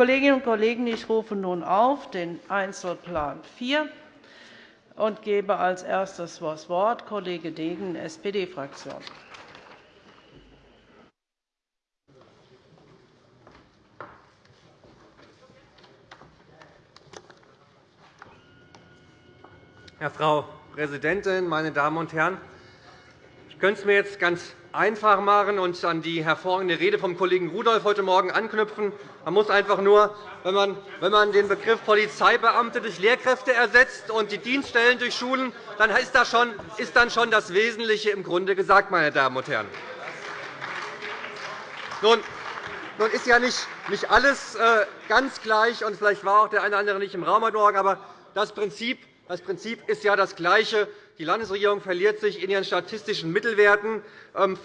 Kolleginnen und Kollegen, ich rufe nun auf den Einzelplan 4 und gebe als erstes das Wort Kollege Degen, SPD-Fraktion. Frau Präsidentin, meine Damen und Herren! Ich könnte es mir jetzt ganz einfach machen und an die hervorragende Rede vom Kollegen Rudolph heute Morgen anknüpfen. Man muss einfach nur, wenn man, wenn man den Begriff Polizeibeamte durch Lehrkräfte ersetzt und die Dienststellen durch Schulen, dann ist, das schon, ist dann schon das Wesentliche im Grunde gesagt, meine Damen und Herren. Nun, nun ist ja nicht, nicht alles äh, ganz gleich, und vielleicht war auch der eine oder andere nicht im Raum heute Morgen, aber das Prinzip das Prinzip ist ja das gleiche. Die Landesregierung verliert sich in ihren statistischen Mittelwerten, ähm,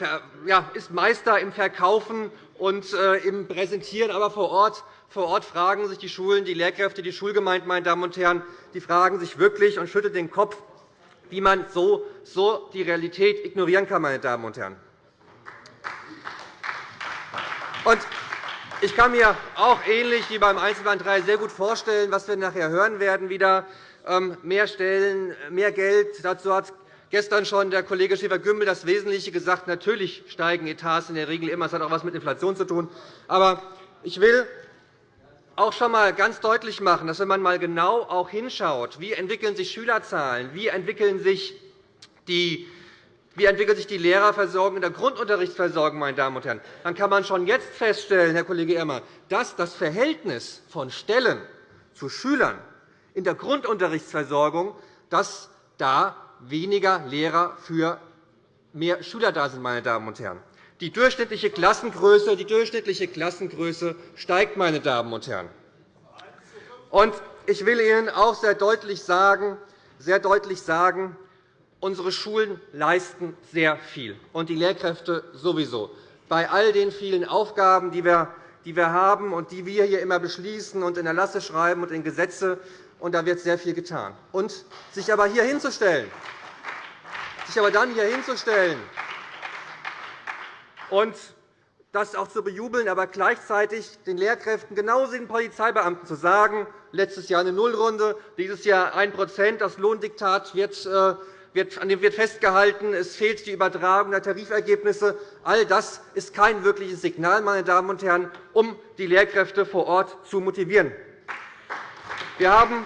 ist Meister im Verkaufen und äh, im Präsentieren. Aber vor Ort, vor Ort fragen sich die Schulen, die Lehrkräfte, die Schulgemeinden, meine Damen und Herren, die fragen sich wirklich und schütteln den Kopf, wie man so, so die Realität ignorieren kann. Meine Damen und Herren. Und ich kann mir auch ähnlich wie beim Einzelplan 3 sehr gut vorstellen, was wir nachher hören werden, wieder mehr Stellen, mehr Geld. Dazu hat gestern schon der Kollege Schäfer-Gümbel das Wesentliche gesagt. Natürlich steigen Etats in der Regel immer. Das hat auch etwas mit Inflation zu tun. Aber ich will auch schon einmal ganz deutlich machen, dass wenn man einmal genau auch hinschaut, wie entwickeln sich Schülerzahlen, wie entwickeln sich die wie entwickelt sich die Lehrerversorgung in der Grundunterrichtsversorgung, meine Damen und Herren? Dann kann man schon jetzt feststellen, Herr Kollege Irmer, dass das Verhältnis von Stellen zu Schülern in der Grundunterrichtsversorgung, dass da weniger Lehrer für mehr Schüler da sind. Meine Damen und Herren. Die durchschnittliche Klassengröße, die durchschnittliche Klassengröße steigt. Meine Damen und Herren. Und ich will Ihnen auch sehr deutlich sagen, sehr deutlich sagen unsere Schulen leisten sehr viel, und die Lehrkräfte sowieso. Bei all den vielen Aufgaben, die wir haben und die wir hier immer beschließen und in Erlasse schreiben und in Gesetze und da wird sehr viel getan. Und sich aber hier hinzustellen, sich aber dann hier hinzustellen und das auch zu bejubeln, aber gleichzeitig den Lehrkräften genauso den Polizeibeamten zu sagen, letztes Jahr eine Nullrunde, dieses Jahr 1% das Lohndiktat wird, äh, an dem wird festgehalten, es fehlt die Übertragung der Tarifergebnisse. All das ist kein wirkliches Signal, meine Damen und Herren, um die Lehrkräfte vor Ort zu motivieren. Wir haben,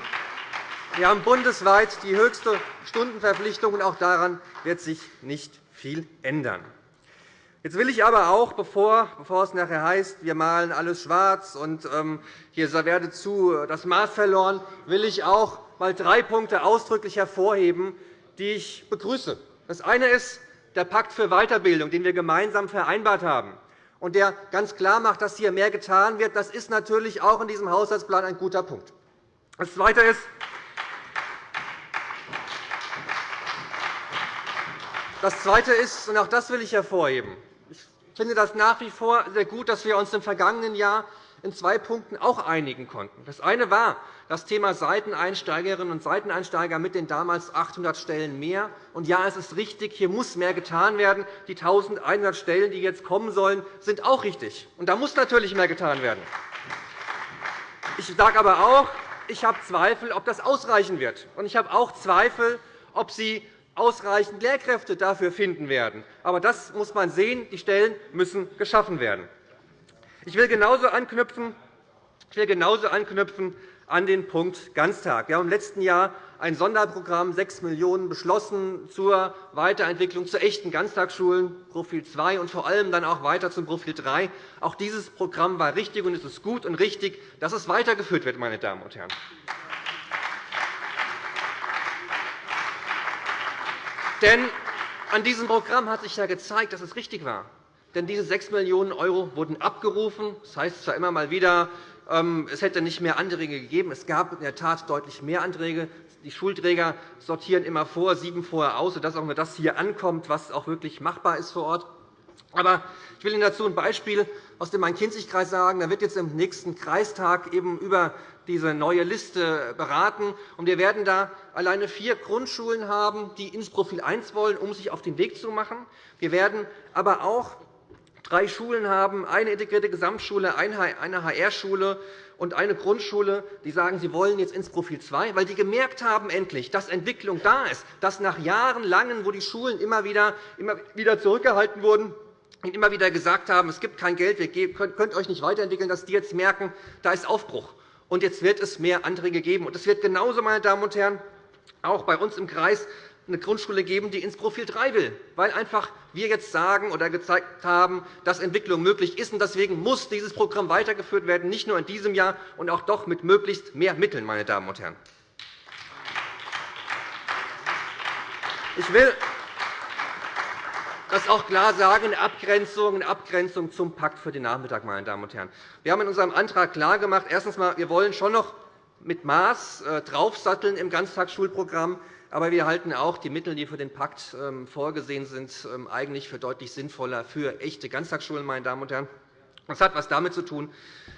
bundesweit die höchste Stundenverpflichtung, und auch daran wird sich nicht viel ändern. Jetzt will ich aber auch, bevor, bevor es nachher heißt, wir malen alles schwarz und ähm, hier werde zu das Maß verloren, will ich auch mal drei Punkte ausdrücklich hervorheben, die ich begrüße. Das eine ist der Pakt für Weiterbildung, den wir gemeinsam vereinbart haben und der ganz klar macht, dass hier mehr getan wird. Das ist natürlich auch in diesem Haushaltsplan ein guter Punkt. Das Zweite ist, das Zweite ist, und auch das will ich hervorheben, ich finde das nach wie vor sehr gut, dass wir uns im vergangenen Jahr in zwei Punkten auch einigen konnten. Das eine war das Thema Seiteneinsteigerinnen und Seiteneinsteiger mit den damals 800 Stellen mehr. Und ja, es ist richtig, hier muss mehr getan werden. Die 1.100 Stellen, die jetzt kommen sollen, sind auch richtig. Und da muss natürlich mehr getan werden. Ich sage aber auch, ich habe Zweifel, ob das ausreichen wird. Und ich habe auch Zweifel, ob Sie ausreichend Lehrkräfte dafür finden werden. Aber das muss man sehen. Die Stellen müssen geschaffen werden. Ich will genauso anknüpfen, ich will genauso anknüpfen an den Punkt Ganztag. Wir haben im letzten Jahr ein Sonderprogramm 6 Millionen € beschlossen zur Weiterentwicklung zu echten Ganztagsschulen, Profil 2 und vor allem dann auch weiter zum Profil 3. Auch dieses Programm war richtig, und es ist gut und richtig, dass es weitergeführt wird. Meine Damen und Herren. Denn an diesem Programm hat sich ja gezeigt, dass es richtig war. Denn diese 6 Millionen € wurden abgerufen. Das heißt zwar immer mal wieder, es hätte nicht mehr Anträge gegeben. Es gab in der Tat deutlich mehr Anträge. Die Schulträger sortieren immer vor, sieben vorher aus, sodass auch nur das hier ankommt, was auch wirklich machbar ist vor Ort. Aber ich will Ihnen dazu ein Beispiel aus dem Main-Kinzig-Kreis sagen. Da wird jetzt im nächsten Kreistag eben über diese neue Liste beraten. Wir werden da alleine vier Grundschulen haben, die ins Profil 1 wollen, um sich auf den Weg zu machen. Wir werden aber auch drei Schulen haben, eine integrierte Gesamtschule, eine HR-Schule und eine Grundschule, die sagen, sie wollen jetzt ins Profil 2, weil die gemerkt haben endlich, dass Entwicklung da ist, dass nach Jahren langen, wo die Schulen immer wieder, immer wieder zurückgehalten wurden, und immer wieder gesagt haben, es gibt kein Geld, ihr könnt euch nicht weiterentwickeln, dass die jetzt merken, da ist Aufbruch. Und jetzt wird es mehr Anträge geben. Und es wird genauso, meine Damen und Herren, auch bei uns im Kreis eine Grundschule geben, die ins Profil 3 will, weil einfach wir jetzt sagen oder gezeigt haben, dass Entwicklung möglich ist. Deswegen muss dieses Programm weitergeführt werden, nicht nur in diesem Jahr, und auch doch mit möglichst mehr Mitteln. Meine Damen und Herren. Ich will das auch klar sagen, in Abgrenzung, in Abgrenzung zum Pakt für den Nachmittag. Meine Damen und Herren. Wir haben in unserem Antrag klargemacht, erstens wir wollen schon noch mit Maß äh, draufsatteln im Ganztagsschulprogramm. Aber wir halten auch die Mittel, die für den Pakt ähm, vorgesehen sind, ähm, eigentlich für deutlich sinnvoller für echte Ganztagsschulen. Meine Damen und Herren. Das hat etwas damit zu tun,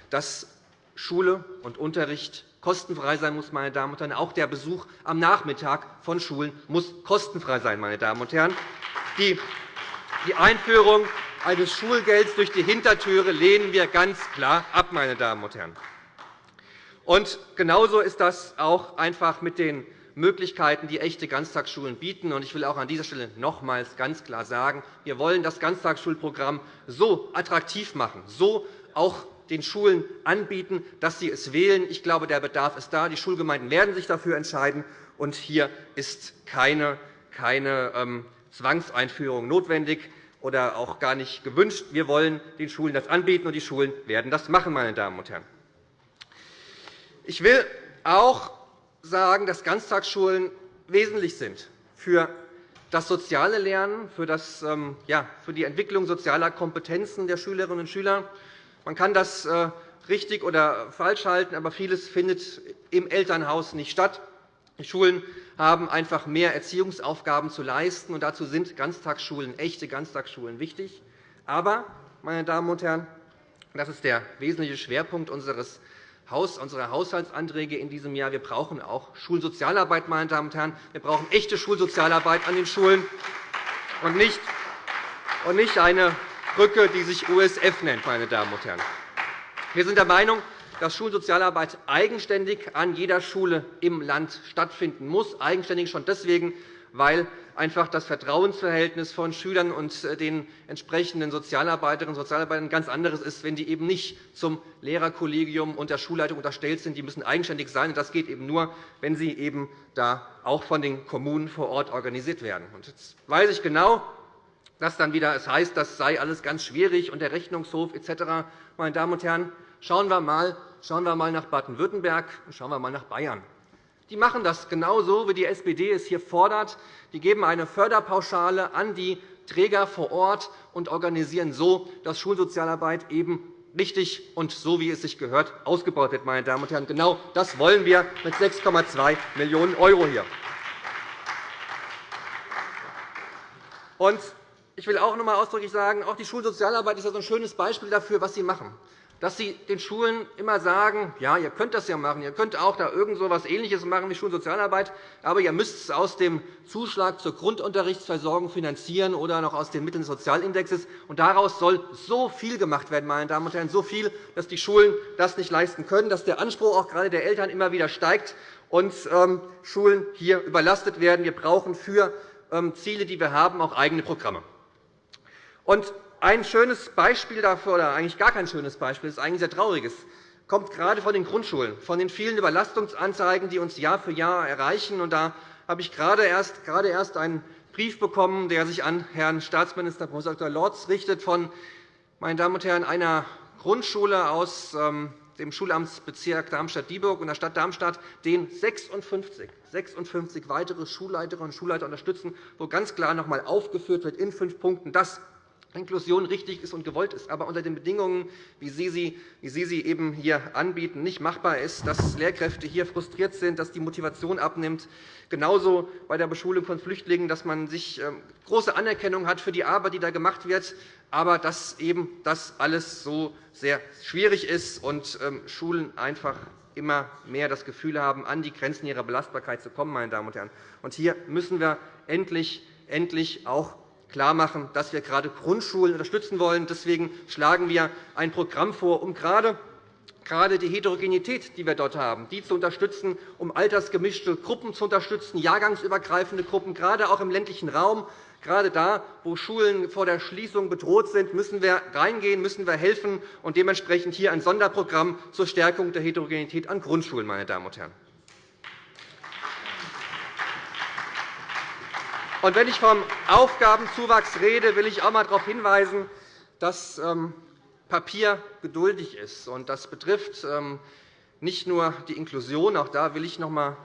dass Schule und Unterricht kostenfrei sein muss. Meine Damen und Herren. Auch der Besuch am Nachmittag von Schulen muss kostenfrei sein. Meine Damen und Herren. Die Einführung eines Schulgelds durch die Hintertüre lehnen wir ganz klar ab. Meine Damen und Herren. Und genauso ist das auch einfach mit den Möglichkeiten, die echte Ganztagsschulen bieten. Ich will auch an dieser Stelle nochmals ganz klar sagen, wir wollen das Ganztagsschulprogramm so attraktiv machen, so auch den Schulen anbieten, dass sie es wählen. Ich glaube, der Bedarf ist da. Die Schulgemeinden werden sich dafür entscheiden. Und hier ist keine, keine ähm, Zwangseinführung notwendig oder auch gar nicht gewünscht. Wir wollen den Schulen das anbieten, und die Schulen werden das machen. Meine Damen und Herren. Ich will auch sagen, dass Ganztagsschulen wesentlich sind für das soziale Lernen, für, das, ähm, ja, für die Entwicklung sozialer Kompetenzen der Schülerinnen und Schüler. Man kann das äh, richtig oder falsch halten, aber vieles findet im Elternhaus nicht statt. Die Schulen haben einfach mehr Erziehungsaufgaben zu leisten, und dazu sind Ganztagsschulen, echte Ganztagsschulen wichtig. Aber, meine Damen und Herren, das ist der wesentliche Schwerpunkt unseres unserer Haushaltsanträge in diesem Jahr. Wir brauchen auch Schulsozialarbeit. Meine Damen und Herren. Wir brauchen echte Schulsozialarbeit an den Schulen und nicht eine Brücke, die sich USF nennt. Meine Damen und Herren. Wir sind der Meinung, dass Schulsozialarbeit eigenständig an jeder Schule im Land stattfinden muss. Eigenständig schon deswegen, weil einfach das Vertrauensverhältnis von Schülern und äh, den entsprechenden Sozialarbeiterinnen und Sozialarbeitern ganz anderes ist, wenn die eben nicht zum Lehrerkollegium und der Schulleitung unterstellt sind. Die müssen eigenständig sein. Das geht eben nur, wenn sie eben da auch von den Kommunen vor Ort organisiert werden. Jetzt weiß ich genau, dass dann wieder es heißt, das sei alles ganz schwierig und der Rechnungshof etc. Meine Damen und Herren, schauen wir mal, schauen wir mal nach Baden-Württemberg und schauen wir mal nach Bayern. Die machen das genauso, wie die SPD es hier fordert. Die geben eine Förderpauschale an die Träger vor Ort und organisieren so, dass Schulsozialarbeit eben richtig und so, wie es sich gehört, ausgebaut wird. Meine Damen und Herren. Genau das wollen wir mit 6,2 Millionen € hier. Ich will auch noch einmal ausdrücklich sagen, auch die Schulsozialarbeit ist ein schönes Beispiel dafür, was Sie machen dass Sie den Schulen immer sagen, ja, ihr könnt das ja machen, ihr könnt auch da irgend so etwas Ähnliches machen wie Schulsozialarbeit, aber ihr müsst es aus dem Zuschlag zur Grundunterrichtsversorgung finanzieren oder noch aus den Mitteln des Sozialindexes. Und daraus soll so viel gemacht werden, meine Damen und Herren, so viel, dass die Schulen das nicht leisten können, dass der Anspruch auch gerade der Eltern immer wieder steigt und ähm, Schulen hier überlastet werden. Wir brauchen für ähm, Ziele, die wir haben, auch eigene Programme. Und ein schönes Beispiel dafür, oder eigentlich gar kein schönes Beispiel, ist eigentlich sehr trauriges, kommt gerade von den Grundschulen, von den vielen Überlastungsanzeigen, die uns Jahr für Jahr erreichen. Und da habe ich gerade erst, gerade erst einen Brief bekommen, der sich an Herrn Staatsminister Prof. Dr. Lorz richtet, von meine Damen und Herren, einer Grundschule aus ähm, dem Schulamtsbezirk Darmstadt-Dieburg und der Stadt Darmstadt, den 56, 56 weitere Schulleiterinnen und Schulleiter unterstützen, wo ganz klar noch einmal aufgeführt wird in fünf Punkten, dass Inklusion richtig ist und gewollt ist, aber unter den Bedingungen, wie Sie sie, wie Sie sie eben hier anbieten, nicht machbar ist, dass Lehrkräfte hier frustriert sind, dass die Motivation abnimmt. Genauso bei der Beschulung von Flüchtlingen, dass man sich ähm, große Anerkennung hat für die Arbeit, die da gemacht wird, aber dass eben das alles so sehr schwierig ist und ähm, Schulen einfach immer mehr das Gefühl haben, an die Grenzen ihrer Belastbarkeit zu kommen. Meine Damen und Herren. Und hier müssen wir endlich, endlich auch klarmachen, dass wir gerade Grundschulen unterstützen wollen. Deswegen schlagen wir ein Programm vor, um gerade gerade die Heterogenität, die wir dort haben, die zu unterstützen, um altersgemischte Gruppen zu unterstützen, jahrgangsübergreifende Gruppen, gerade auch im ländlichen Raum. Gerade da, wo Schulen vor der Schließung bedroht sind, müssen wir reingehen, müssen wir helfen und dementsprechend hier ein Sonderprogramm zur Stärkung der Heterogenität an Grundschulen. Meine Damen und Herren. Und wenn ich vom Aufgabenzuwachs rede, will ich auch einmal darauf hinweisen, dass ähm, Papier geduldig ist. Das betrifft ähm, nicht nur die Inklusion. Auch da will ich noch einmal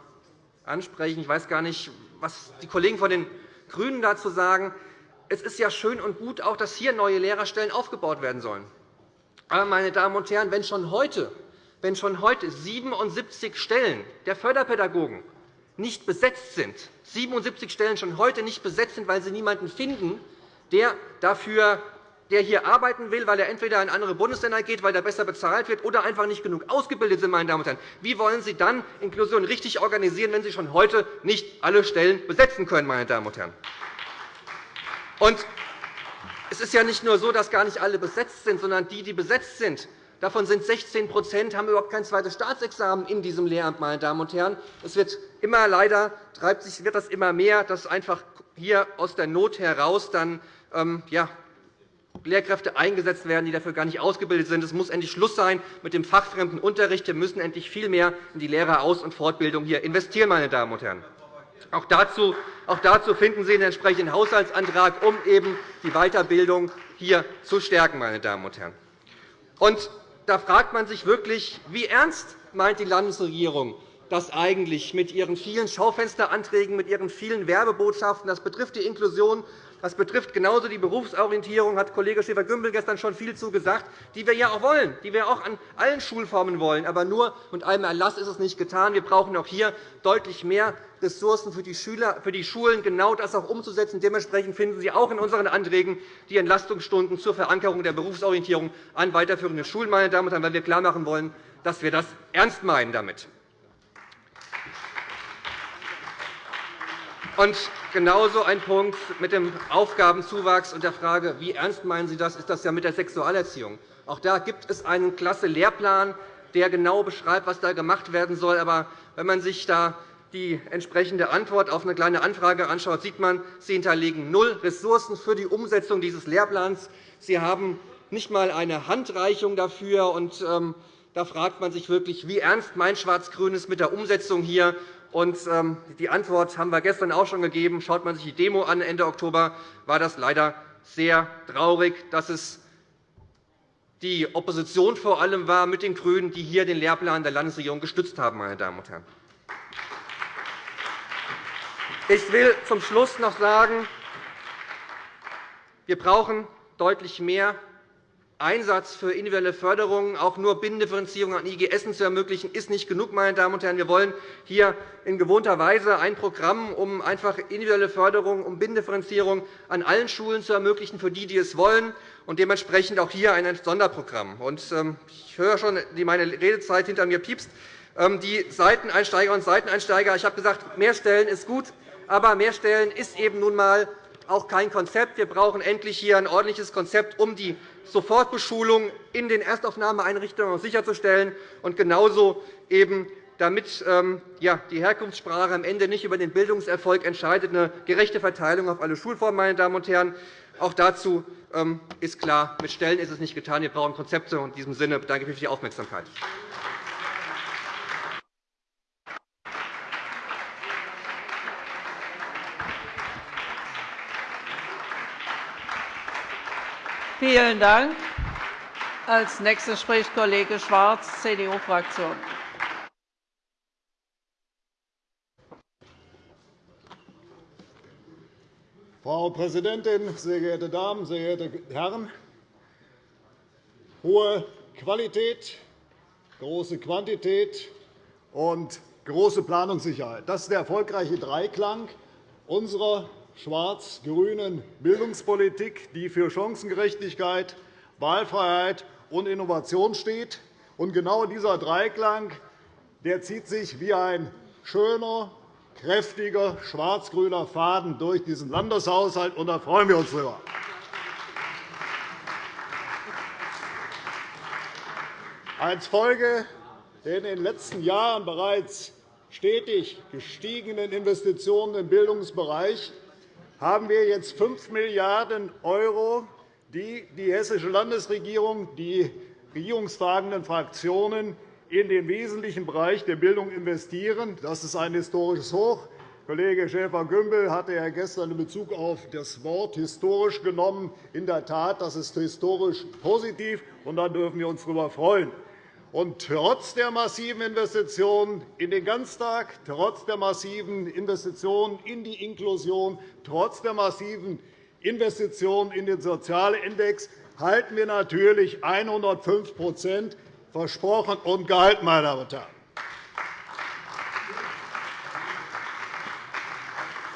ansprechen. Ich weiß gar nicht, was die Kollegen von den GRÜNEN dazu sagen. Es ist ja schön und gut, auch, dass hier neue Lehrerstellen aufgebaut werden sollen. Aber, meine Damen und Herren, wenn schon heute, wenn schon heute 77 Stellen der Förderpädagogen nicht besetzt sind, 77 Stellen schon heute nicht besetzt sind, weil sie niemanden finden, der dafür der hier arbeiten will, weil er entweder in andere Bundesländer geht, weil er besser bezahlt wird, oder einfach nicht genug ausgebildet sind. Meine Damen und Herren. Wie wollen Sie dann Inklusion richtig organisieren, wenn Sie schon heute nicht alle Stellen besetzen können? Meine Damen und Herren? Und es ist ja nicht nur so, dass gar nicht alle besetzt sind, sondern die, die besetzt sind, Davon sind 16 haben überhaupt kein zweites Staatsexamen in diesem Lehramt. Meine Damen und Herren. Es wird immer leider treibt sich, wird das immer mehr, dass einfach hier aus der Not heraus dann, ähm, ja, Lehrkräfte eingesetzt werden, die dafür gar nicht ausgebildet sind. Es muss endlich Schluss sein mit dem fachfremden Unterricht. Wir müssen endlich viel mehr in die Lehreraus- und Fortbildung hier investieren. Meine Damen und Herren. Auch dazu, auch dazu finden Sie den entsprechenden Haushaltsantrag, um eben die Weiterbildung hier zu stärken. Meine Damen und Herren. Und da fragt man sich wirklich, wie ernst meint die Landesregierung das eigentlich mit ihren vielen Schaufensteranträgen, mit ihren vielen Werbebotschaften? Das betrifft die Inklusion, das betrifft genauso die Berufsorientierung, hat Kollege Schäfer-Gümbel gestern schon viel zu gesagt, die wir ja auch wollen, die wir auch an allen Schulformen wollen. Aber nur mit einem Erlass ist es nicht getan. Wir brauchen auch hier deutlich mehr Ressourcen für die, Schüler, für die Schulen, genau das auch umzusetzen. Dementsprechend finden Sie auch in unseren Anträgen die Entlastungsstunden zur Verankerung der Berufsorientierung an weiterführenden Schulen, meine Damen und Herren, weil wir klarmachen wollen, dass wir das ernst meinen damit. Und genauso ein Punkt mit dem Aufgabenzuwachs und der Frage, wie ernst meinen Sie das, ist das ja mit der Sexualerziehung. Auch da gibt es einen klasse Lehrplan, der genau beschreibt, was da gemacht werden soll. Aber wenn man sich da die entsprechende Antwort auf eine kleine Anfrage anschaut, sieht man, Sie hinterlegen null Ressourcen für die Umsetzung dieses Lehrplans. Sie haben nicht einmal eine Handreichung dafür. Und, ähm, da fragt man sich wirklich, wie ernst mein Schwarz-Grün ist mit der Umsetzung hier. Und, ähm, die Antwort haben wir gestern auch schon gegeben. Schaut man sich die Demo an Ende Oktober, war das leider sehr traurig, dass es die Opposition vor allem war mit den GRÜNEN, die hier den Lehrplan der Landesregierung gestützt haben. Meine Damen und Herren. Ich will zum Schluss noch sagen, wir brauchen deutlich mehr Einsatz für individuelle Förderung, auch nur Binnendifferenzierung an IGS zu ermöglichen, ist nicht genug. Meine Damen und Herren. Wir wollen hier in gewohnter Weise ein Programm, um einfach individuelle Förderung, um Binnendifferenzierung an allen Schulen zu ermöglichen, für die, die es wollen, und dementsprechend auch hier ein Sonderprogramm. Ähm, ich höre schon, wie meine Redezeit hinter mir piepst. Ähm, die Seiteneinsteiger und Seiteneinsteiger, ich habe gesagt, mehr Stellen ist gut, aber mehr Stellen ist eben nun einmal auch kein Konzept. Wir brauchen endlich hier ein ordentliches Konzept, um die Sofortbeschulung in den Erstaufnahmeeinrichtungen sicherzustellen und genauso eben damit ähm, die Herkunftssprache am Ende nicht über den Bildungserfolg entscheidet, eine gerechte Verteilung auf alle Schulformen. Meine Damen und Herren. Auch dazu ähm, ist klar, mit Stellen ist es nicht getan. Wir brauchen Konzepte. In diesem Sinne bedanke ich mich für die Aufmerksamkeit. Vielen Dank. Als nächster spricht Kollege Schwarz, CDU-Fraktion. Frau Präsidentin, sehr geehrte Damen, sehr geehrte Herren! Hohe Qualität, große Quantität und große Planungssicherheit. Das ist der erfolgreiche Dreiklang unserer schwarz-grünen Bildungspolitik, die für Chancengerechtigkeit, Wahlfreiheit und Innovation steht. Genau dieser Dreiklang der zieht sich wie ein schöner, kräftiger schwarz-grüner Faden durch diesen Landeshaushalt, und da freuen wir uns darüber. Als Folge der in den letzten Jahren bereits stetig gestiegenen Investitionen im Bildungsbereich haben wir jetzt 5 Milliarden €, die die Hessische Landesregierung, die regierungstragenden Fraktionen in den wesentlichen Bereich der Bildung investieren. Das ist ein historisches Hoch. Kollege Schäfer-Gümbel hatte ja gestern in Bezug auf das Wort historisch genommen. In der Tat, das ist historisch positiv, und da dürfen wir uns darüber freuen. Und trotz der massiven Investitionen in den Ganztag, trotz der massiven Investitionen in die Inklusion, trotz der massiven Investitionen in den Sozialindex halten wir natürlich 105% versprochen und gehalten, meine Damen und Herren.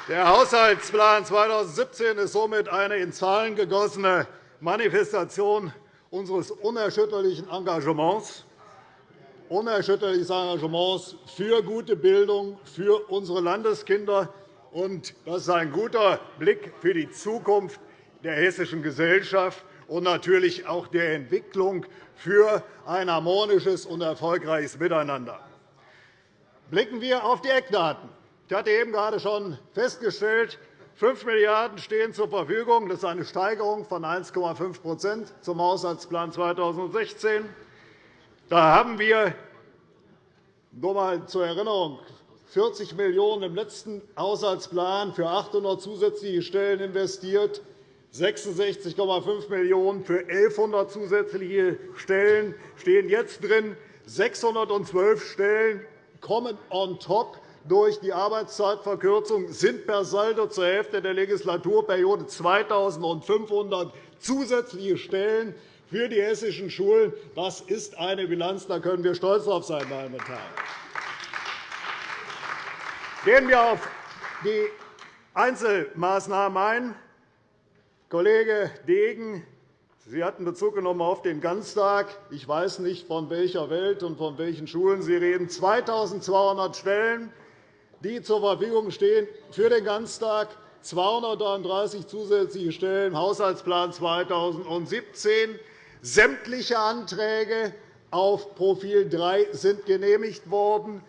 Der Haushaltsplan 2017 ist somit eine in Zahlen gegossene Manifestation unseres unerschütterlichen Engagements unerschütterliches Engagements für gute Bildung für unsere Landeskinder. Das ist ein guter Blick für die Zukunft der hessischen Gesellschaft und natürlich auch der Entwicklung für ein harmonisches und erfolgreiches Miteinander. Blicken wir auf die Eckdaten. Ich hatte eben gerade schon festgestellt, 5 Milliarden € stehen zur Verfügung. Das ist eine Steigerung von 1,5% zum Haushaltsplan 2016. Da haben wir nur einmal zur Erinnerung 40 Millionen € im letzten Haushaltsplan für 800 zusätzliche Stellen investiert, 66,5 Millionen € für 1.100 zusätzliche Stellen stehen jetzt drin. 612 Stellen kommen on top durch die Arbeitszeitverkürzung, sind per Saldo zur Hälfte der Legislaturperiode 2.500 zusätzliche Stellen für die hessischen Schulen. Das ist eine Bilanz, da können wir stolz darauf sein. Meine Damen und Herren. Gehen wir auf die Einzelmaßnahmen ein. Kollege Degen, Sie hatten Bezug genommen auf den Ganztag. Ich weiß nicht, von welcher Welt und von welchen Schulen Sie reden. 2.200 Stellen, die zur Verfügung stehen für den Ganztag, 233 zusätzliche Stellen Haushaltsplan 2017. Sämtliche Anträge auf Profil 3 sind genehmigt worden.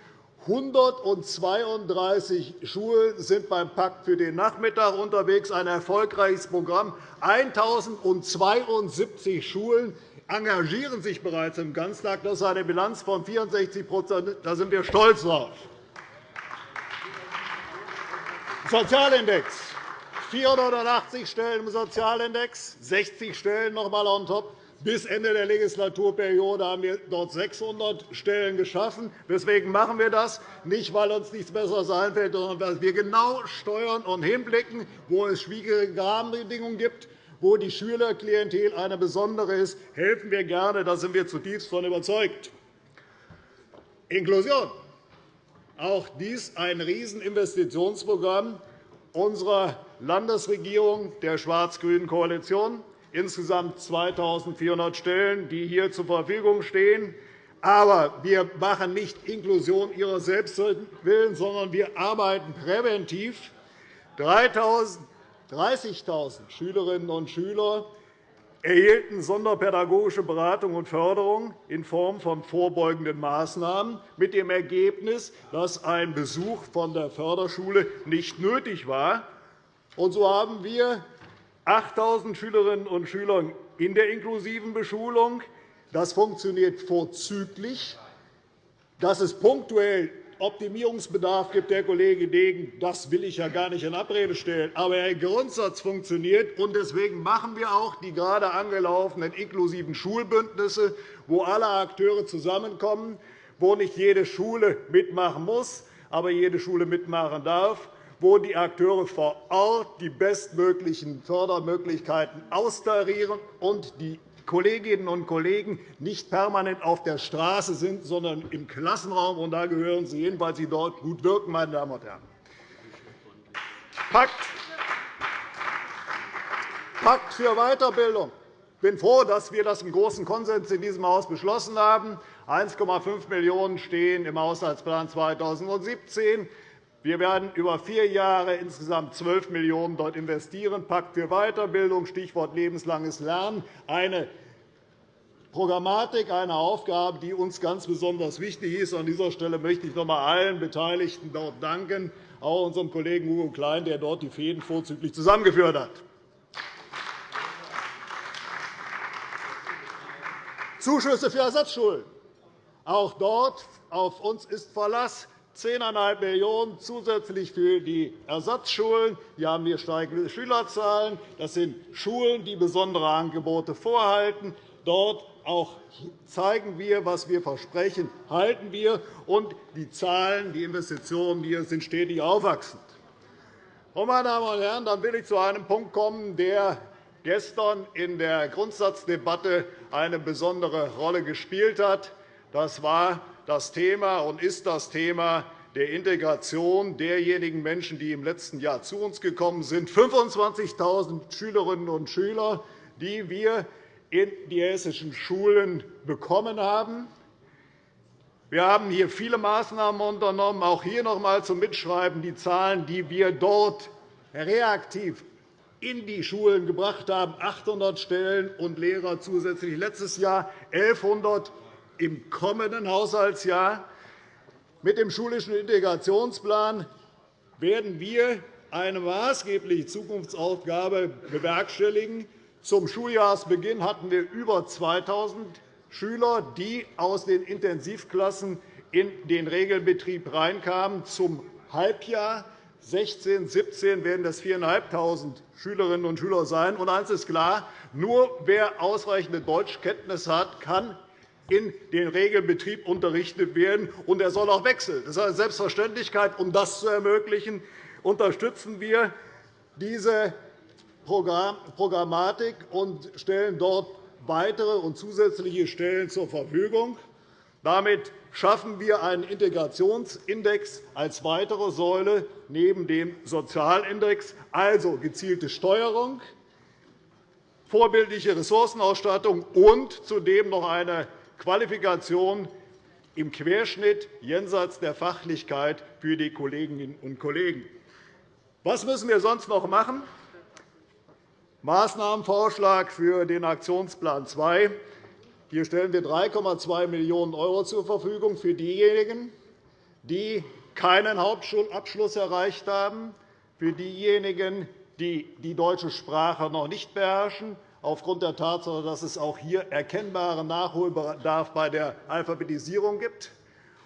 132 Schulen sind beim Pakt für den Nachmittag unterwegs, ein erfolgreiches Programm. 1.072 Schulen engagieren sich bereits im Ganztag. Das ist eine Bilanz von 64% Da sind wir stolz drauf. Sozialindex. 480 Stellen im Sozialindex, 60 Stellen noch einmal on top. Bis Ende der Legislaturperiode haben wir dort 600 Stellen geschaffen. Weswegen machen wir das? Nicht, weil uns nichts Besseres einfällt, sondern weil wir genau steuern und hinblicken, wo es schwierige Rahmenbedingungen gibt, wo die Schülerklientel eine besondere ist, helfen wir gerne. Da sind wir zutiefst davon überzeugt. Inklusion. Auch dies ein Rieseninvestitionsprogramm unserer Landesregierung, der schwarz-grünen Koalition insgesamt 2.400 Stellen, die hier zur Verfügung stehen. Aber wir machen nicht Inklusion ihrer selbst willen, sondern wir arbeiten präventiv. 30.000 Schülerinnen und Schüler erhielten sonderpädagogische Beratung und Förderung in Form von vorbeugenden Maßnahmen, mit dem Ergebnis, dass ein Besuch von der Förderschule nicht nötig war. Und so haben wir 8.000 Schülerinnen und Schüler in der inklusiven Beschulung. Das funktioniert vorzüglich. Dass es punktuell Optimierungsbedarf gibt, Herr Kollege Degen, das will ich ja gar nicht in Abrede stellen. Aber der Grundsatz funktioniert. und Deswegen machen wir auch die gerade angelaufenen inklusiven Schulbündnisse, wo alle Akteure zusammenkommen, wo nicht jede Schule mitmachen muss, aber jede Schule mitmachen darf wo die Akteure vor Ort die bestmöglichen Fördermöglichkeiten austarieren und die Kolleginnen und Kollegen nicht permanent auf der Straße sind, sondern im Klassenraum. Und da gehören sie hin, weil sie dort gut wirken. Meine Damen und Herren. Pakt Pakt für Weiterbildung. Ich bin froh, dass wir das im großen Konsens in diesem Haus beschlossen haben. 1,5 Millionen € stehen im Haushaltsplan 2017. Wir werden über vier Jahre insgesamt 12 Millionen € dort investieren. Pakt für Weiterbildung, Stichwort lebenslanges Lernen, eine Programmatik, eine Aufgabe, die uns ganz besonders wichtig ist. An dieser Stelle möchte ich noch einmal allen Beteiligten dort danken, auch unserem Kollegen Hugo Klein, der dort die Fäden vorzüglich zusammengeführt hat. Zuschüsse für Ersatzschulen. Auch dort auf uns ist Verlass. 10,5 Millionen € zusätzlich für die Ersatzschulen. Hier haben wir steigende Schülerzahlen. Das sind Schulen, die besondere Angebote vorhalten. Dort auch zeigen wir, was wir versprechen, halten wir. Und die Zahlen, die Investitionen hier sind stetig aufwachsend. Meine Damen und Herren, dann will ich zu einem Punkt kommen, der gestern in der Grundsatzdebatte eine besondere Rolle gespielt hat. Das war das Thema und ist das Thema der Integration derjenigen Menschen, die im letzten Jahr zu uns gekommen sind, 25.000 Schülerinnen und Schüler, die wir in die hessischen Schulen bekommen haben. Wir haben hier viele Maßnahmen unternommen, auch hier noch einmal zum Mitschreiben die Zahlen, die wir dort reaktiv in die Schulen gebracht haben, 800 Stellen und Lehrer zusätzlich. Letztes Jahr, 1.100 im kommenden Haushaltsjahr. Mit dem schulischen Integrationsplan werden wir eine maßgebliche Zukunftsaufgabe bewerkstelligen. Zum Schuljahresbeginn hatten wir über 2.000 Schüler, die aus den Intensivklassen in den Regelbetrieb reinkamen. Zum Halbjahr 16, 17 werden das 4.500 Schülerinnen und Schüler sein. Und eines ist klar, nur wer ausreichende Deutschkenntnisse hat, kann in den Regelbetrieb unterrichtet werden, und er soll auch wechseln. Das ist eine Selbstverständlichkeit. Um das zu ermöglichen, unterstützen wir diese Programmatik und stellen dort weitere und zusätzliche Stellen zur Verfügung. Damit schaffen wir einen Integrationsindex als weitere Säule neben dem Sozialindex, also gezielte Steuerung, vorbildliche Ressourcenausstattung und zudem noch eine Qualifikation im Querschnitt jenseits der Fachlichkeit für die Kolleginnen und Kollegen. Was müssen wir sonst noch machen? Maßnahmenvorschlag für den Aktionsplan 2. Hier stellen wir 3,2 Millionen € zur Verfügung für diejenigen, die keinen Hauptschulabschluss erreicht haben, für diejenigen, die die deutsche Sprache noch nicht beherrschen, aufgrund der Tatsache, dass es auch hier erkennbaren Nachholbedarf bei der Alphabetisierung gibt.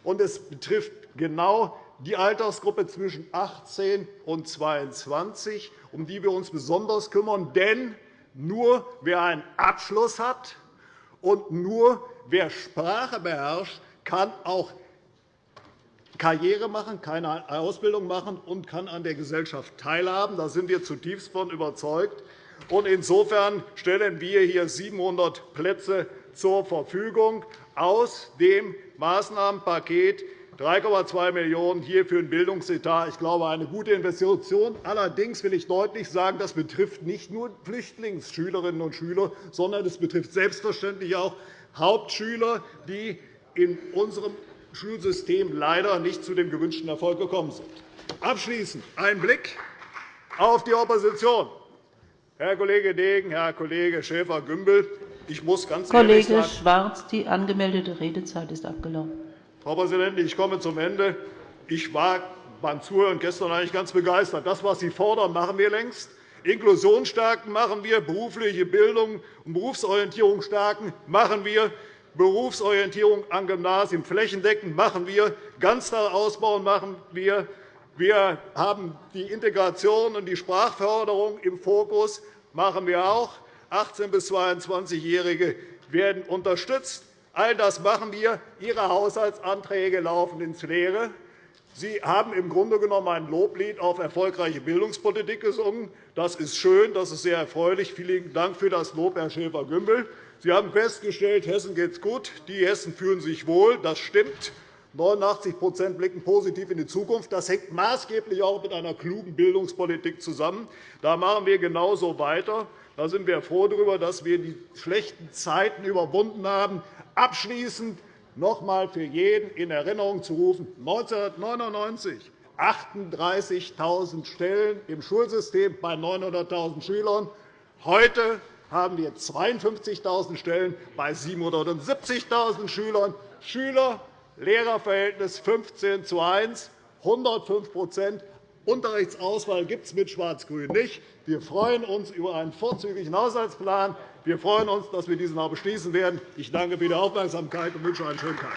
Und es betrifft genau die Altersgruppe zwischen 18 und 22, um die wir uns besonders kümmern. Denn nur wer einen Abschluss hat und nur wer Sprache beherrscht, kann auch Karriere machen, keine Ausbildung machen und kann an der Gesellschaft teilhaben. Da sind wir zutiefst von überzeugt. Insofern stellen wir hier 700 Plätze zur Verfügung aus dem Maßnahmenpaket 3,2 Millionen € für den Bildungsetat. Ich glaube, eine gute Investition. Allerdings will ich deutlich sagen, das betrifft nicht nur Flüchtlingsschülerinnen und Schüler, sondern es betrifft selbstverständlich auch Hauptschüler, die in unserem Schulsystem leider nicht zu dem gewünschten Erfolg gekommen sind. Abschließend ein Blick auf die Opposition. Herr Kollege Degen, Herr Kollege Schäfer-Gümbel, ich muss ganz Kollege sagen, Schwarz, die angemeldete Redezeit ist abgelaufen. Frau Präsidentin, ich komme zum Ende. Ich war beim Zuhören gestern eigentlich ganz begeistert. Das, was Sie fordern, machen wir längst. Inklusion stärken machen wir, berufliche Bildung und Berufsorientierung stärken machen wir, Berufsorientierung an Gymnasien flächendeckend machen wir, Ganztag ausbauen machen wir. Wir haben die Integration und die Sprachförderung im Fokus, machen wir auch. 18- bis 22-Jährige werden unterstützt. All das machen wir. Ihre Haushaltsanträge laufen ins Leere. Sie haben im Grunde genommen ein Loblied auf erfolgreiche Bildungspolitik gesungen. Das ist schön, das ist sehr erfreulich. Vielen Dank für das Lob, Herr Schäfer-Gümbel. Sie haben festgestellt, Hessen geht es gut, die Hessen fühlen sich wohl. Das stimmt. 89% blicken positiv in die Zukunft. Das hängt maßgeblich auch mit einer klugen Bildungspolitik zusammen. Da machen wir genauso weiter. Da sind wir froh darüber, dass wir die schlechten Zeiten überwunden haben. Abschließend noch einmal für jeden in Erinnerung zu rufen. 1999 38.000 Stellen im Schulsystem bei 900.000 Schülern. Heute haben wir 52.000 Stellen bei 770.000 Schülern. Schüler-Lehrer-Verhältnis 15 zu 1, 105% Unterrichtsauswahl gibt es mit Schwarz-Grün nicht. Wir freuen uns über einen vorzügigen Haushaltsplan. Wir freuen uns, dass wir diesen noch beschließen werden. Ich danke für die Aufmerksamkeit und wünsche einen schönen Tag.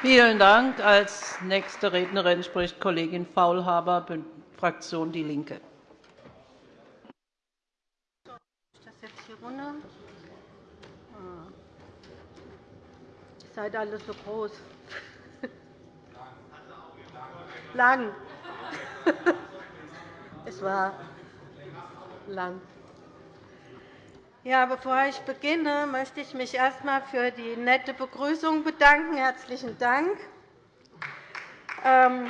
Vielen Dank. Als nächste Rednerin spricht Kollegin Faulhaber, Fraktion DIE LINKE. Ihr seid alle so groß. Lang. Es war lang. Ja, bevor ich beginne, möchte ich mich erst einmal für die nette Begrüßung bedanken. Herzlichen Dank. Ähm,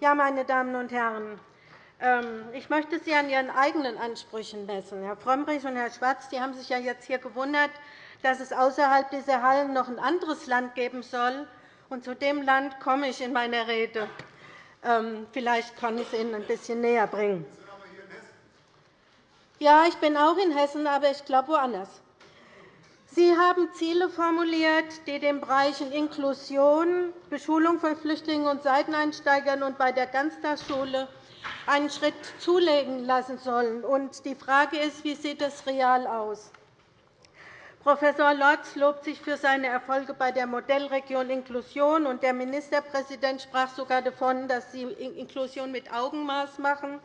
ja, meine Damen und Herren, ich möchte Sie an Ihren eigenen Ansprüchen messen. Herr Frömmrich und Herr Schwarz die haben sich ja jetzt hier gewundert, dass es außerhalb dieser Hallen noch ein anderes Land geben soll. Und zu dem Land komme ich in meiner Rede. Ähm, vielleicht kann ich es Ihnen ein bisschen näher bringen. Ja, ich bin auch in Hessen, aber ich glaube woanders. Sie haben Ziele formuliert, die den Bereichen Inklusion, Beschulung von Flüchtlingen und Seiteneinsteigern und bei der Ganztagsschule einen Schritt zulegen lassen sollen. Die Frage ist, wie sieht das real aus? Professor Lorz lobt sich für seine Erfolge bei der Modellregion Inklusion, und der Ministerpräsident sprach sogar davon, dass Sie Inklusion mit Augenmaß machen.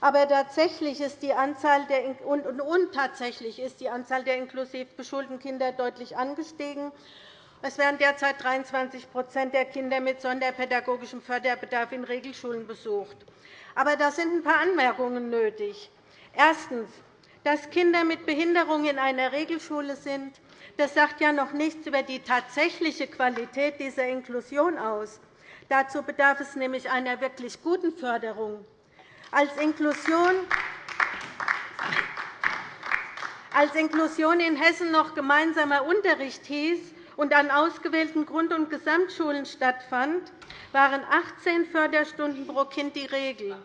Aber tatsächlich ist die Anzahl der, und, und tatsächlich ist die Anzahl der inklusiv beschulten Kinder deutlich angestiegen. Es werden derzeit 23% der Kinder mit sonderpädagogischem Förderbedarf in Regelschulen besucht. Aber da sind ein paar Anmerkungen nötig. Erstens. Dass Kinder mit Behinderung in einer Regelschule sind, das sagt ja noch nichts über die tatsächliche Qualität dieser Inklusion aus. Dazu bedarf es nämlich einer wirklich guten Förderung. Als Inklusion als Inklusion in Hessen noch gemeinsamer Unterricht hieß und an ausgewählten Grund- und Gesamtschulen stattfand, waren 18 Förderstunden pro Kind die Regel.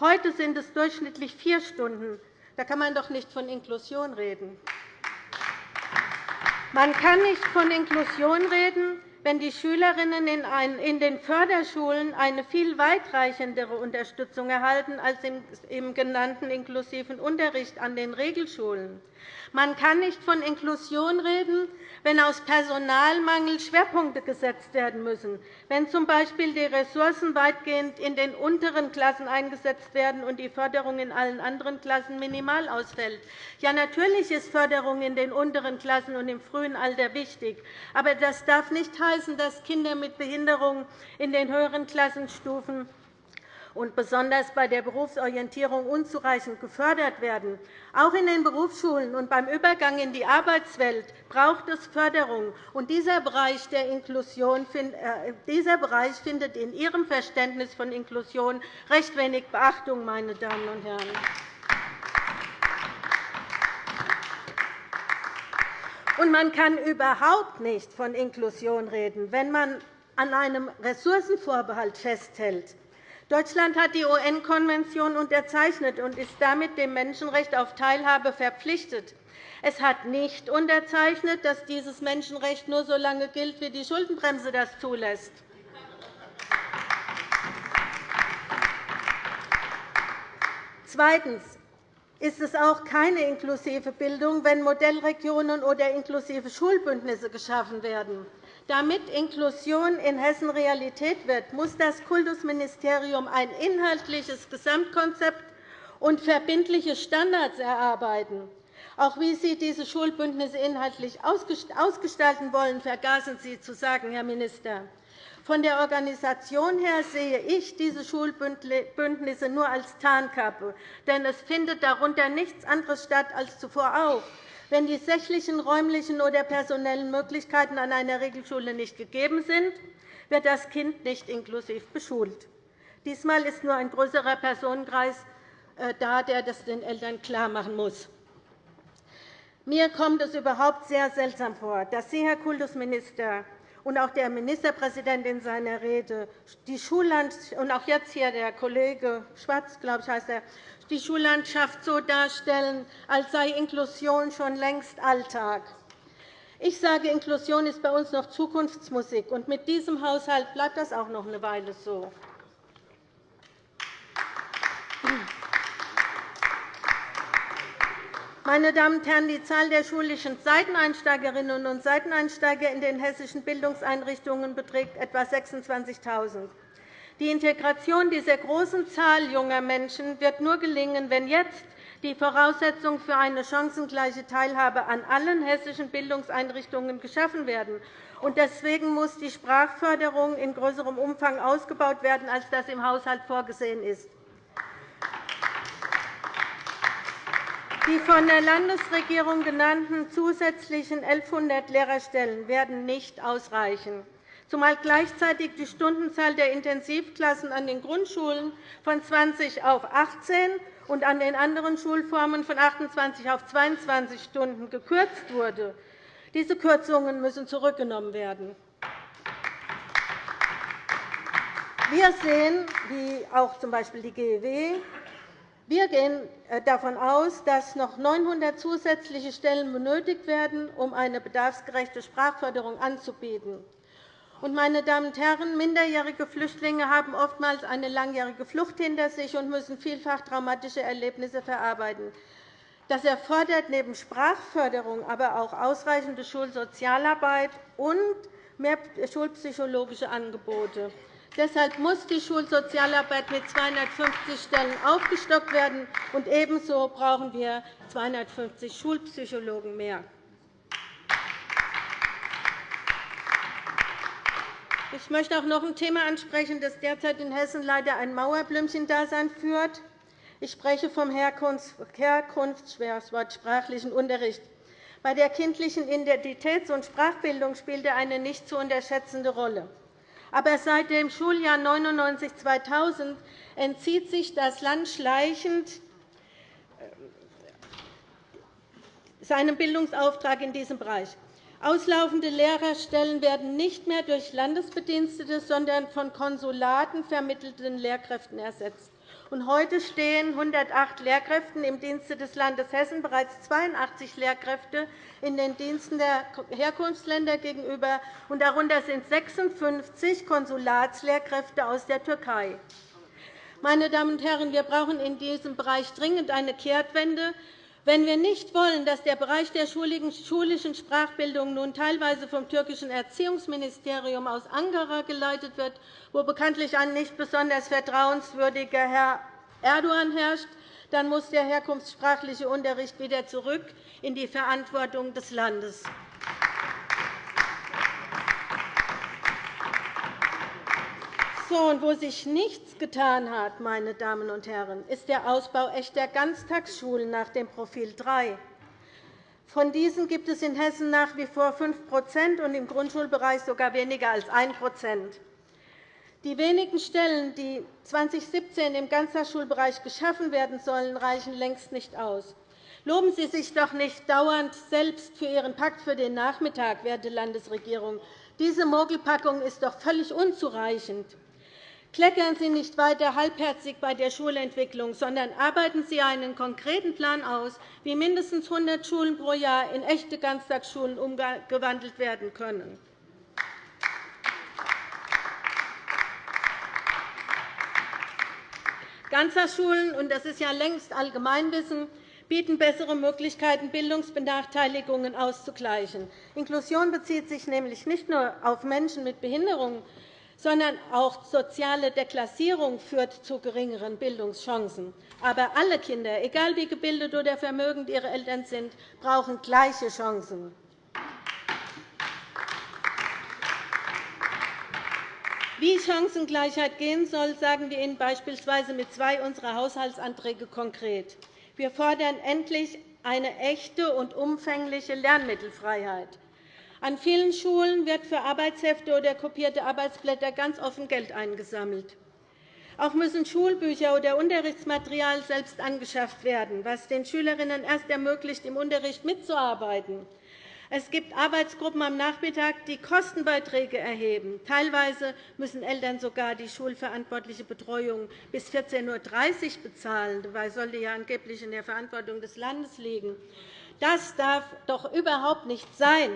Heute sind es durchschnittlich vier Stunden da kann man doch nicht von Inklusion reden. Man kann nicht von Inklusion reden, wenn die Schülerinnen in den Förderschulen eine viel weitreichendere Unterstützung erhalten als im genannten inklusiven Unterricht an den Regelschulen. Man kann nicht von Inklusion reden, wenn aus Personalmangel Schwerpunkte gesetzt werden müssen, wenn z. B. die Ressourcen weitgehend in den unteren Klassen eingesetzt werden und die Förderung in allen anderen Klassen minimal ausfällt. Ja, natürlich ist Förderung in den unteren Klassen und im frühen Alter wichtig. Aber das darf nicht heißen, dass Kinder mit Behinderung in den höheren Klassenstufen und besonders bei der Berufsorientierung unzureichend gefördert werden. Auch in den Berufsschulen und beim Übergang in die Arbeitswelt braucht es Förderung. Und dieser Bereich der Inklusion äh, dieser Bereich findet in Ihrem Verständnis von Inklusion recht wenig Beachtung, meine Damen und Herren. Und man kann überhaupt nicht von Inklusion reden, wenn man an einem Ressourcenvorbehalt festhält. Deutschland hat die UN-Konvention unterzeichnet und ist damit dem Menschenrecht auf Teilhabe verpflichtet. Es hat nicht unterzeichnet, dass dieses Menschenrecht nur so lange gilt, wie die Schuldenbremse das zulässt. Zweitens ist es auch keine inklusive Bildung, wenn Modellregionen oder inklusive Schulbündnisse geschaffen werden. Damit Inklusion in Hessen Realität wird, muss das Kultusministerium ein inhaltliches Gesamtkonzept und verbindliche Standards erarbeiten. Auch wie Sie diese Schulbündnisse inhaltlich ausgestalten wollen, vergaßen Sie zu sagen, Herr Minister. Von der Organisation her sehe ich diese Schulbündnisse nur als Tarnkappe, denn es findet darunter nichts anderes statt als zuvor auch. Wenn die sächlichen, räumlichen oder personellen Möglichkeiten an einer Regelschule nicht gegeben sind, wird das Kind nicht inklusiv beschult. Diesmal ist nur ein größerer Personenkreis äh, da, der das den Eltern klarmachen muss. Mir kommt es überhaupt sehr seltsam vor, dass Sie, Herr Kultusminister, und auch der Ministerpräsident in seiner Rede die Schullandschaft und auch jetzt hier der Kollege Schwarz, glaube ich, heißt er, die Schullandschaft so darstellen, als sei Inklusion schon längst Alltag. Ich sage, Inklusion ist bei uns noch Zukunftsmusik, und mit diesem Haushalt bleibt das auch noch eine Weile so. Meine Damen und Herren, die Zahl der schulischen Seiteneinsteigerinnen und Seiteneinsteiger in den hessischen Bildungseinrichtungen beträgt etwa 26.000. Die Integration dieser großen Zahl junger Menschen wird nur gelingen, wenn jetzt die Voraussetzungen für eine chancengleiche Teilhabe an allen hessischen Bildungseinrichtungen geschaffen werden. Deswegen muss die Sprachförderung in größerem Umfang ausgebaut werden, als das im Haushalt vorgesehen ist. Die von der Landesregierung genannten zusätzlichen 1.100 Lehrerstellen werden nicht ausreichen, zumal gleichzeitig die Stundenzahl der Intensivklassen an den Grundschulen von 20 auf 18 und an den anderen Schulformen von 28 auf 22 Stunden gekürzt wurde. Diese Kürzungen müssen zurückgenommen werden. Wir sehen, wie auch z. Die GEW, wir gehen äh, davon aus, dass noch 900 zusätzliche Stellen benötigt werden, um eine bedarfsgerechte Sprachförderung anzubieten. Meine Damen und Herren, minderjährige Flüchtlinge haben oftmals eine langjährige Flucht hinter sich und müssen vielfach traumatische Erlebnisse verarbeiten. Das erfordert neben Sprachförderung aber auch ausreichende Schulsozialarbeit und mehr schulpsychologische Angebote. Deshalb muss die Schulsozialarbeit mit 250 Stellen aufgestockt werden, und ebenso brauchen wir 250 Schulpsychologen mehr. Ich möchte auch noch ein Thema ansprechen, das derzeit in Hessen leider ein Mauerblümchen-Dasein führt. Ich spreche vom Herkunftsschwerwort sprachlichen Unterricht. Bei der kindlichen Identitäts- und Sprachbildung spielt er eine nicht zu unterschätzende Rolle. Aber seit dem Schuljahr 1999-2000 entzieht sich das Land schleichend äh, seinem Bildungsauftrag in diesem Bereich. Auslaufende Lehrerstellen werden nicht mehr durch Landesbedienstete, sondern von Konsulaten vermittelten Lehrkräften ersetzt. Heute stehen 108 Lehrkräften im Dienste des Landes Hessen bereits 82 Lehrkräfte in den Diensten der Herkunftsländer gegenüber, darunter sind 56 Konsulatslehrkräfte aus der Türkei. Meine Damen und Herren, wir brauchen in diesem Bereich dringend eine Kehrtwende. Wenn wir nicht wollen, dass der Bereich der schulischen Sprachbildung nun teilweise vom türkischen Erziehungsministerium aus Ankara geleitet wird, wo bekanntlich ein nicht besonders vertrauenswürdiger Herr Erdogan herrscht, dann muss der herkunftssprachliche Unterricht wieder zurück in die Verantwortung des Landes. Und wo sich nichts getan hat, meine Damen und Herren, ist der Ausbau echter Ganztagsschulen nach dem Profil 3. Von diesen gibt es in Hessen nach wie vor 5% und im Grundschulbereich sogar weniger als 1% Die wenigen Stellen, die 2017 im Ganztagsschulbereich geschaffen werden sollen, reichen längst nicht aus. Loben Sie sich doch nicht dauernd selbst für Ihren Pakt für den Nachmittag, werte Landesregierung. Diese Mogelpackung ist doch völlig unzureichend. Kleckern Sie nicht weiter halbherzig bei der Schulentwicklung, sondern arbeiten Sie einen konkreten Plan aus, wie mindestens 100 Schulen pro Jahr in echte Ganztagsschulen umgewandelt werden können. Ganztagsschulen, und das ist ja längst Allgemeinwissen, bieten bessere Möglichkeiten, Bildungsbenachteiligungen auszugleichen. Inklusion bezieht sich nämlich nicht nur auf Menschen mit Behinderungen, sondern auch soziale Deklassierung führt zu geringeren Bildungschancen. Aber alle Kinder, egal wie gebildet oder vermögend ihre Eltern sind, brauchen gleiche Chancen. Wie Chancengleichheit gehen soll, sagen wir Ihnen beispielsweise mit zwei unserer Haushaltsanträge konkret. Wir fordern endlich eine echte und umfängliche Lernmittelfreiheit. An vielen Schulen wird für Arbeitshefte oder kopierte Arbeitsblätter ganz offen Geld eingesammelt. Auch müssen Schulbücher oder Unterrichtsmaterial selbst angeschafft werden, was den Schülerinnen erst ermöglicht, im Unterricht mitzuarbeiten. Es gibt Arbeitsgruppen am Nachmittag, die Kostenbeiträge erheben. Teilweise müssen Eltern sogar die schulverantwortliche Betreuung bis 14.30 Uhr bezahlen. Dabei sollte ja angeblich in der Verantwortung des Landes liegen. Das darf doch überhaupt nicht sein.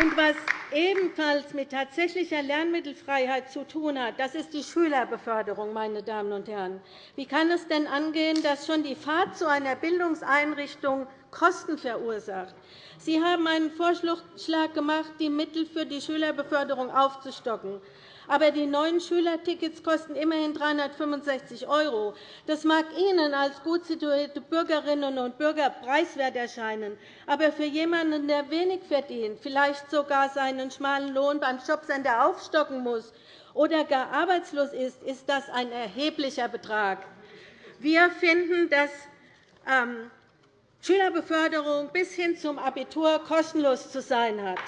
Und was ebenfalls mit tatsächlicher Lernmittelfreiheit zu tun hat, das ist die Schülerbeförderung. Meine Damen und Herren. Wie kann es denn angehen, dass schon die Fahrt zu einer Bildungseinrichtung Kosten verursacht? Sie haben einen Vorschlag gemacht, die Mittel für die Schülerbeförderung aufzustocken. Aber die neuen Schülertickets kosten immerhin 365 €. Das mag Ihnen als gut situierte Bürgerinnen und Bürger preiswert erscheinen. Aber für jemanden, der wenig verdient, vielleicht sogar seinen schmalen Lohn beim Jobcenter aufstocken muss oder gar arbeitslos ist, ist das ein erheblicher Betrag. Wir finden, dass ähm, Schülerbeförderung bis hin zum Abitur kostenlos zu sein hat.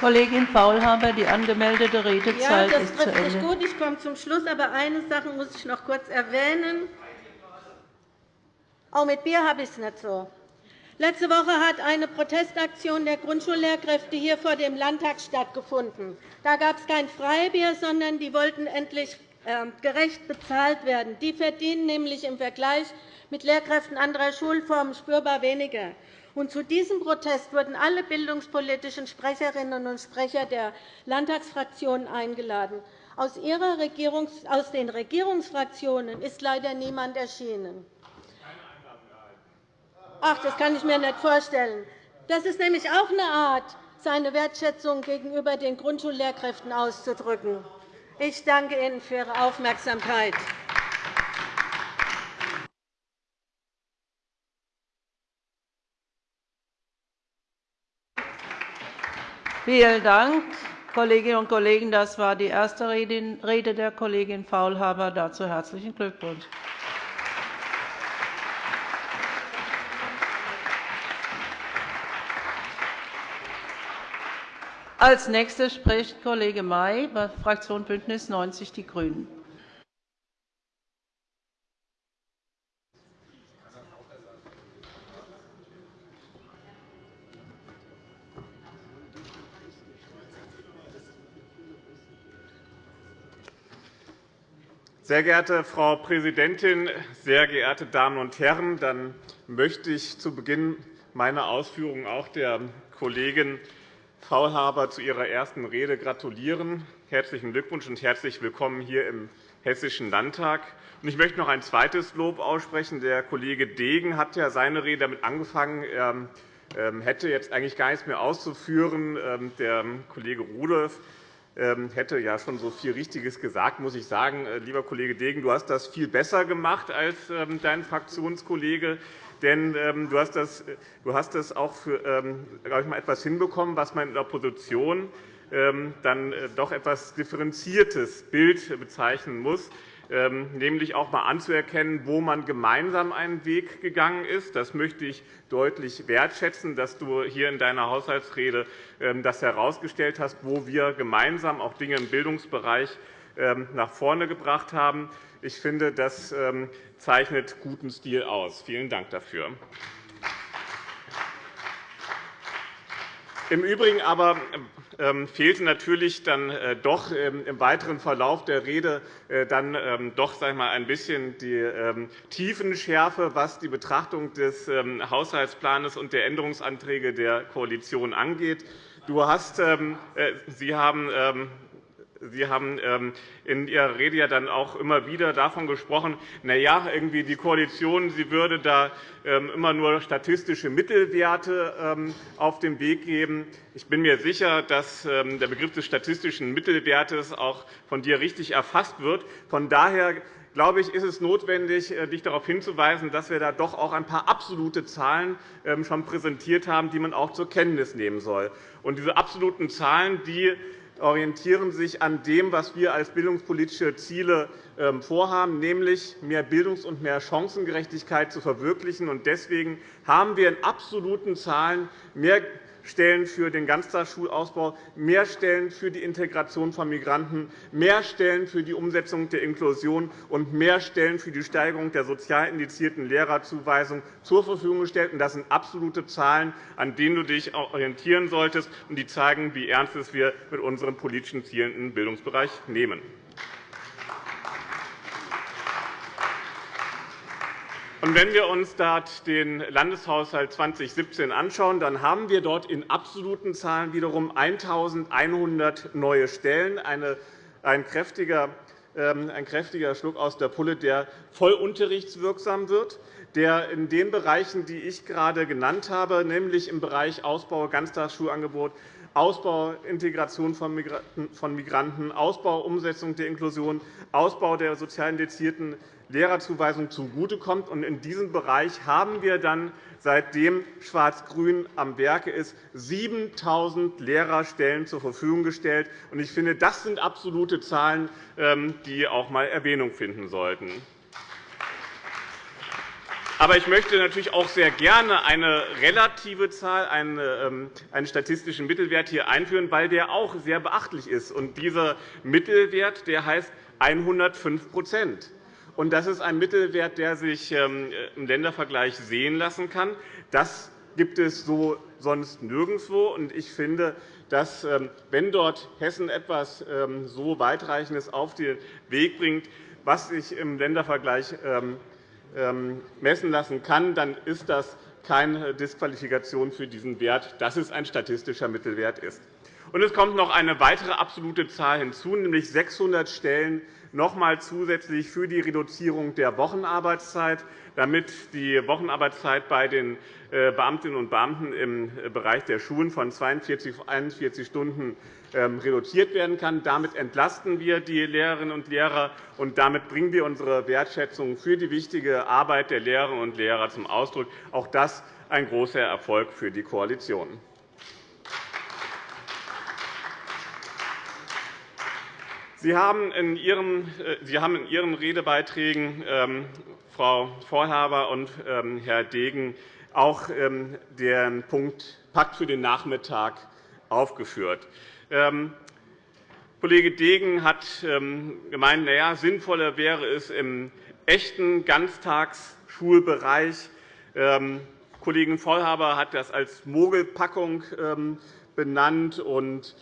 Kollegin Faulhaber, die angemeldete Redezeit ja, ist zu Ende. Das trifft gut. Ich komme zum Schluss. Aber eine Sache muss ich noch kurz erwähnen. Auch mit Bier habe ich es nicht so. Letzte Woche hat eine Protestaktion der Grundschullehrkräfte hier vor dem Landtag stattgefunden. Da gab es kein Freibier, sondern die wollten endlich ähm, gerecht bezahlt werden. Die verdienen nämlich im Vergleich mit Lehrkräften anderer Schulformen spürbar weniger. Und zu diesem Protest wurden alle bildungspolitischen Sprecherinnen und Sprecher der Landtagsfraktionen eingeladen. Aus, den Regierungsfraktionen ist leider niemand erschienen. Ach, das kann ich mir nicht vorstellen. Das ist nämlich auch eine Art, seine Wertschätzung gegenüber den Grundschullehrkräften auszudrücken. Ich danke Ihnen für Ihre Aufmerksamkeit. Vielen Dank, Kolleginnen und Kollegen. Das war die erste Rede der Kollegin Faulhaber. Dazu herzlichen Glückwunsch. Als nächster spricht Kollege May, Fraktion BÜNDNIS 90 die GRÜNEN. Sehr geehrte Frau Präsidentin, sehr geehrte Damen und Herren! Dann möchte ich zu Beginn meiner Ausführungen auch der Kollegin Faulhaber zu ihrer ersten Rede gratulieren. Herzlichen Glückwunsch und herzlich willkommen hier im Hessischen Landtag. Ich möchte noch ein zweites Lob aussprechen. Der Kollege Degen hat ja seine Rede damit angefangen. Er ähm, hätte jetzt eigentlich gar nichts mehr auszuführen. Ähm, der Kollege Rudolph hätte ja schon so viel Richtiges gesagt, muss ich sagen. Äh, lieber Kollege Degen, du hast das viel besser gemacht als ähm, dein Fraktionskollege. Denn ähm, du hast das, du hast das auch für ich, mal etwas hinbekommen, was man in der Opposition dann äh, doch etwas differenziertes Bild bezeichnen muss. Ähm, nämlich auch einmal anzuerkennen, wo man gemeinsam einen Weg gegangen ist. Das möchte ich deutlich wertschätzen, dass du hier in deiner Haushaltsrede ähm, das herausgestellt hast, wo wir gemeinsam auch Dinge im Bildungsbereich ähm, nach vorne gebracht haben. Ich finde, das zeichnet guten Stil aus. Vielen Dank dafür. Im Übrigen aber fehlte natürlich dann äh, doch ähm, im weiteren Verlauf der Rede äh, dann ähm, doch sag mal, ein bisschen die Tiefenschärfe, was die Betrachtung des Haushaltsplans und der Änderungsanträge der Koalition angeht. Du hast, äh, Sie haben Sie haben ähm, in Ihrer Rede ja dann auch immer wieder davon gesprochen, na ja, irgendwie die Koalition sie würde da ähm, immer nur statistische Mittelwerte ähm, auf den Weg geben. Ich bin mir sicher, dass der Begriff des statistischen Mittelwertes auch von dir richtig erfasst wird. Von daher glaube ich, ist es notwendig, äh, dich darauf hinzuweisen, dass wir da doch auch ein paar absolute Zahlen schon präsentiert haben, die man auch zur Kenntnis nehmen soll. Und diese absoluten Zahlen die orientieren sich an dem, was wir als bildungspolitische Ziele ähm, vorhaben, nämlich mehr Bildungs- und mehr Chancengerechtigkeit zu verwirklichen. Deswegen haben wir in absoluten Zahlen mehr Stellen für den Ganztagsschulausbau, mehr Stellen für die Integration von Migranten, mehr Stellen für die Umsetzung der Inklusion und mehr Stellen für die Steigerung der sozial indizierten Lehrerzuweisung zur Verfügung gestellt. Das sind absolute Zahlen, an denen du dich orientieren solltest, und die zeigen, wie ernst es wir mit unseren politischen Zielen im Bildungsbereich nehmen. Wenn wir uns dort den Landeshaushalt 2017 anschauen, dann haben wir dort in absoluten Zahlen wiederum 1.100 neue Stellen, ein kräftiger ähm, ein kräftiger Schluck aus der Pulle, der voll unterrichtswirksam wird, der in den Bereichen, die ich gerade genannt habe, nämlich im Bereich Ausbau Ganztagsschulangebot, Ausbau Integration von Migranten, Ausbau Umsetzung der Inklusion, Ausbau der sozial indizierten Lehrerzuweisung zugutekommt. In diesem Bereich haben wir dann, seitdem Schwarz-Grün am Werke ist, 7.000 Lehrerstellen zur Verfügung gestellt. Ich finde, das sind absolute Zahlen, ähm, die auch einmal Erwähnung finden sollten. Aber ich möchte natürlich auch sehr gerne eine relative Zahl, ähm, einen statistischen Mittelwert hier einführen, weil der auch sehr beachtlich ist. dieser Mittelwert der heißt 105 und das ist ein Mittelwert, der sich ähm, im Ländervergleich sehen lassen kann. Das gibt es so sonst nirgendwo. Ich finde, dass, ähm, wenn dort Hessen etwas ähm, so Weitreichendes auf den Weg bringt, was sich im Ländervergleich messen lassen kann, dann ist das keine Disqualifikation für diesen Wert, dass es ein statistischer Mittelwert ist. es kommt noch eine weitere absolute Zahl hinzu, nämlich 600 Stellen noch einmal zusätzlich für die Reduzierung der Wochenarbeitszeit, damit die Wochenarbeitszeit bei den äh, Beamtinnen und Beamten im äh, Bereich der Schulen von 42 auf 41 Stunden ähm, reduziert werden kann. Damit entlasten wir die Lehrerinnen und Lehrer, und damit bringen wir unsere Wertschätzung für die wichtige Arbeit der Lehrerinnen und Lehrer zum Ausdruck. Auch das ein großer Erfolg für die Koalition. Sie haben in Ihren, äh, Sie haben in Ihren Redebeiträgen, ähm, Frau Vorhaber und ähm, Herr Degen, auch ähm, den Punkt Pakt für den Nachmittag aufgeführt. Kollege Degen hat gemeint, na ja, sinnvoller wäre es im echten Ganztagsschulbereich. Kollegin Vollhaber hat das als Mogelpackung benannt. Und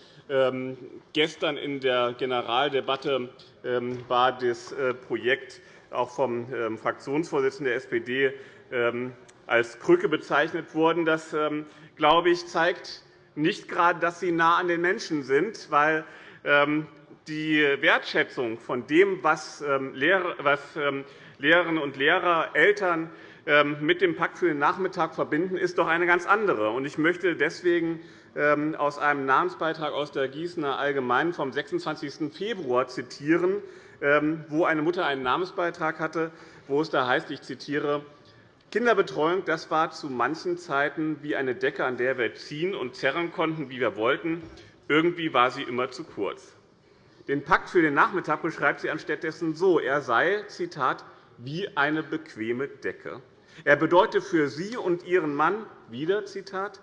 gestern in der Generaldebatte ähm, war das äh, Projekt auch vom ähm, Fraktionsvorsitzenden der SPD als Krücke bezeichnet worden. Das, glaube ich, zeigt nicht gerade, dass Sie nah an den Menschen sind, weil die Wertschätzung von dem, was Lehrerinnen und Lehrer, Eltern mit dem Pakt für den Nachmittag verbinden, ist doch eine ganz andere. Ich möchte deswegen ähm, aus einem Namensbeitrag aus der Gießener Allgemeinen vom 26. Februar zitieren, ähm, wo eine Mutter einen Namensbeitrag hatte, wo es da heißt, ich zitiere, Kinderbetreuung das war zu manchen Zeiten wie eine Decke, an der wir ziehen und zerren konnten, wie wir wollten. Irgendwie war sie immer zu kurz. Den Pakt für den Nachmittag beschreibt sie anstattdessen so. Er sei, Zitat, wie eine bequeme Decke. Er bedeutet für Sie und Ihren Mann wieder, Zitat,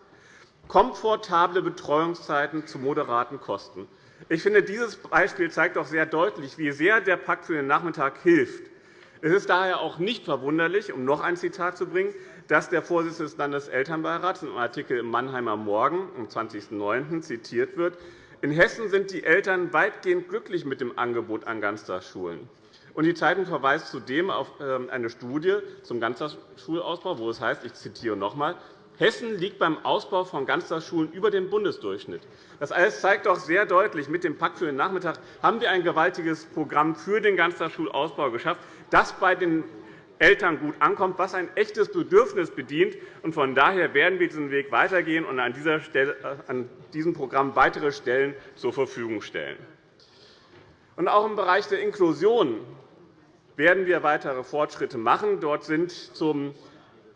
komfortable Betreuungszeiten zu moderaten Kosten. Ich finde, dieses Beispiel zeigt auch sehr deutlich, wie sehr der Pakt für den Nachmittag hilft. Es ist daher auch nicht verwunderlich, um noch ein Zitat zu bringen, dass der Vorsitzende des Landeselternbeirats in einem Artikel im Mannheimer Morgen am 20.09. zitiert wird. In Hessen sind die Eltern weitgehend glücklich mit dem Angebot an Ganztagsschulen. Die Zeitung verweist zudem auf ähm, eine Studie zum Ganztagsschulausbau, wo es heißt, ich zitiere noch einmal, Hessen liegt beim Ausbau von Ganztagsschulen über dem Bundesdurchschnitt. Das alles zeigt doch sehr deutlich, mit dem Pakt für den Nachmittag haben wir ein gewaltiges Programm für den Ganztagsschulausbau geschafft, das bei den Eltern gut ankommt, was ein echtes Bedürfnis bedient. Von daher werden wir diesen Weg weitergehen und an, Stelle, an diesem Programm weitere Stellen zur Verfügung stellen. auch im Bereich der Inklusion werden wir weitere Fortschritte machen. Dort sind zum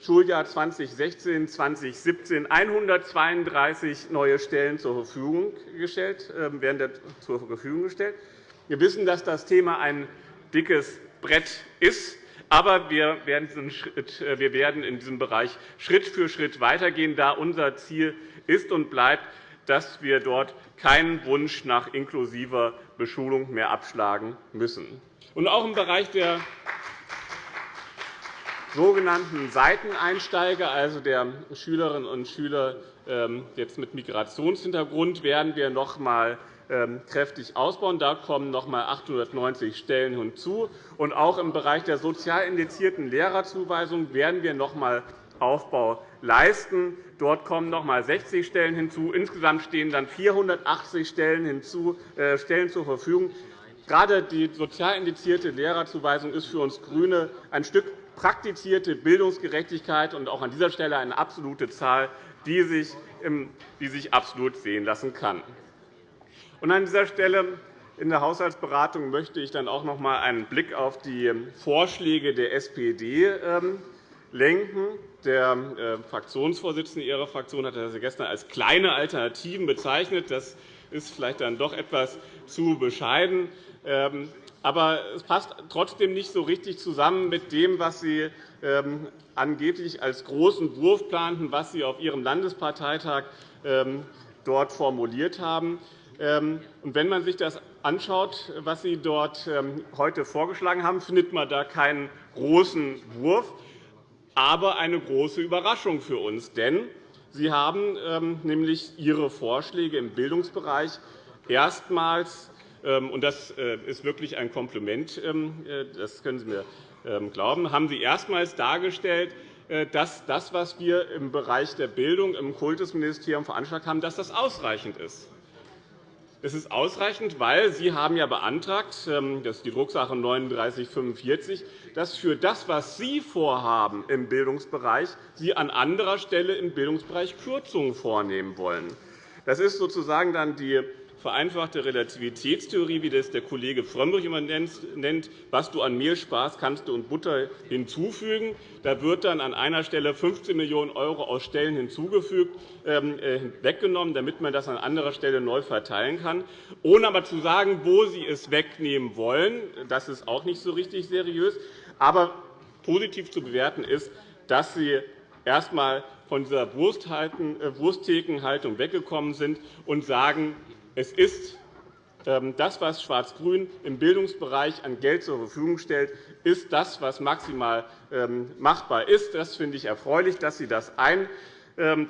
Schuljahr 2016-2017 132 neue Stellen zur Verfügung gestellt, ähm, werden zur Verfügung gestellt. Wir wissen, dass das Thema ein dickes Brett ist. Aber äh, wir werden in diesem Bereich Schritt für Schritt weitergehen, da unser Ziel ist und bleibt, dass wir dort keinen Wunsch nach inklusiver Beschulung mehr abschlagen müssen. Und auch im Bereich der sogenannten Seiteneinsteiger, also der Schülerinnen und Schüler ähm, jetzt mit Migrationshintergrund, werden wir noch einmal ähm, kräftig ausbauen. Da kommen noch einmal 890 Stellen hinzu. Und auch im Bereich der sozial indizierten Lehrerzuweisung werden wir noch einmal Aufbau leisten. Dort kommen noch einmal 60 Stellen hinzu. Insgesamt stehen dann 480 Stellen, hinzu, äh, Stellen zur Verfügung. Gerade die sozial indizierte Lehrerzuweisung ist für uns GRÜNE ein Stück praktizierte Bildungsgerechtigkeit und auch an dieser Stelle eine absolute Zahl, die sich, die sich absolut sehen lassen kann. Und an dieser Stelle in der Haushaltsberatung möchte ich dann auch noch einmal einen Blick auf die Vorschläge der SPD ähm, lenken. Der äh, Fraktionsvorsitzende Ihrer Fraktion hat das gestern als kleine Alternativen bezeichnet. Das ist vielleicht dann doch etwas zu bescheiden. Aber es passt trotzdem nicht so richtig zusammen mit dem, was Sie ähm, angeblich als großen Wurf planten, was Sie auf Ihrem Landesparteitag ähm, dort formuliert haben. Ähm, wenn man sich das anschaut, was Sie dort heute vorgeschlagen haben, findet man da keinen großen Wurf, aber eine große Überraschung für uns. Denn Sie haben nämlich Ihre Vorschläge im Bildungsbereich erstmals und das äh, ist wirklich ein Kompliment, ähm, äh, das können Sie mir ähm, glauben, haben Sie erstmals dargestellt, äh, dass das, was wir im Bereich der Bildung im Kultusministerium veranschlagt haben, dass das ausreichend ist. Es ist ausreichend, weil Sie haben ja beantragt, das ist die Drucksache 3945, dass für das, was Sie vorhaben im Bildungsbereich, Sie an anderer Stelle im Bildungsbereich Kürzungen vornehmen wollen. Das ist sozusagen dann die vereinfachte Relativitätstheorie, wie das der Kollege Frömmrich immer nennt, was du an Mehl sparst, kannst und Butter hinzufügen. Da wird dann an einer Stelle 15 Millionen € aus Stellen hinzugefügt, ähm, äh, weggenommen, damit man das an anderer Stelle neu verteilen kann, ohne aber zu sagen, wo Sie es wegnehmen wollen. Das ist auch nicht so richtig seriös. Aber positiv zu bewerten ist, dass Sie erst einmal von dieser äh, Wurstthekenhaltung weggekommen sind und sagen, es ist ähm, das, was Schwarz-Grün im Bildungsbereich an Geld zur Verfügung stellt, ist das, was maximal ähm, machbar ist. Das finde ich erfreulich, dass Sie das ähm,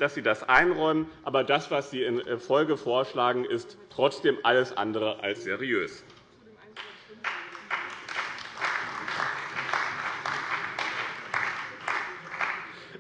einräumen. Aber das, was Sie in äh, Folge vorschlagen, ist trotzdem alles andere als seriös.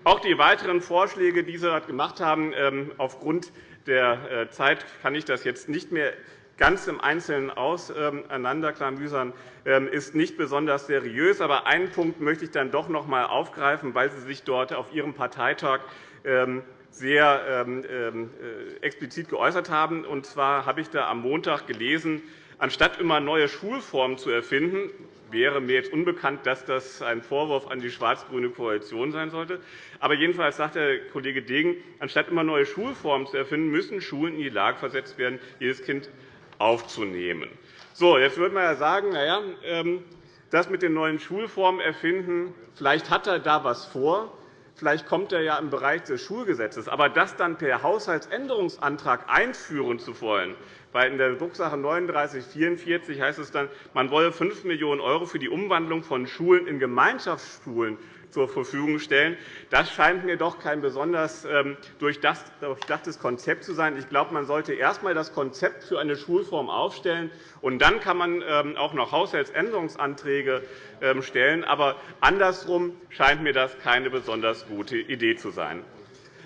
Auch die weiteren Vorschläge, die Sie gemacht haben, aufgrund der äh, Zeit kann ich das jetzt nicht mehr ganz im Einzelnen auseinanderklamüsern, ähm, ist nicht besonders seriös. Aber einen Punkt möchte ich dann doch noch einmal aufgreifen, weil Sie sich dort auf Ihrem Parteitag ähm, sehr ähm, äh, explizit geäußert haben. Und zwar habe ich da am Montag gelesen, anstatt immer neue Schulformen zu erfinden, wäre mir jetzt unbekannt, dass das ein Vorwurf an die schwarz-grüne Koalition sein sollte. Aber jedenfalls sagt der Kollege Degen, anstatt immer neue Schulformen zu erfinden, müssen Schulen in die Lage versetzt werden, jedes Kind aufzunehmen. So, jetzt würde man ja sagen, na ja, ähm, das mit den neuen Schulformen erfinden, vielleicht hat er da etwas vor, vielleicht kommt er ja im Bereich des Schulgesetzes. Aber das dann per Haushaltsänderungsantrag einführen zu wollen, weil in der Drucksache 3944 heißt es dann, man wolle 5 Millionen € für die Umwandlung von Schulen in Gemeinschaftsschulen zur Verfügung stellen. Das scheint mir doch kein besonders ähm, durchdachtes Konzept zu sein. Ich glaube, man sollte erst einmal das Konzept für eine Schulform aufstellen, und dann kann man ähm, auch noch Haushaltsänderungsanträge ähm, stellen. Aber andersrum scheint mir das keine besonders gute Idee zu sein.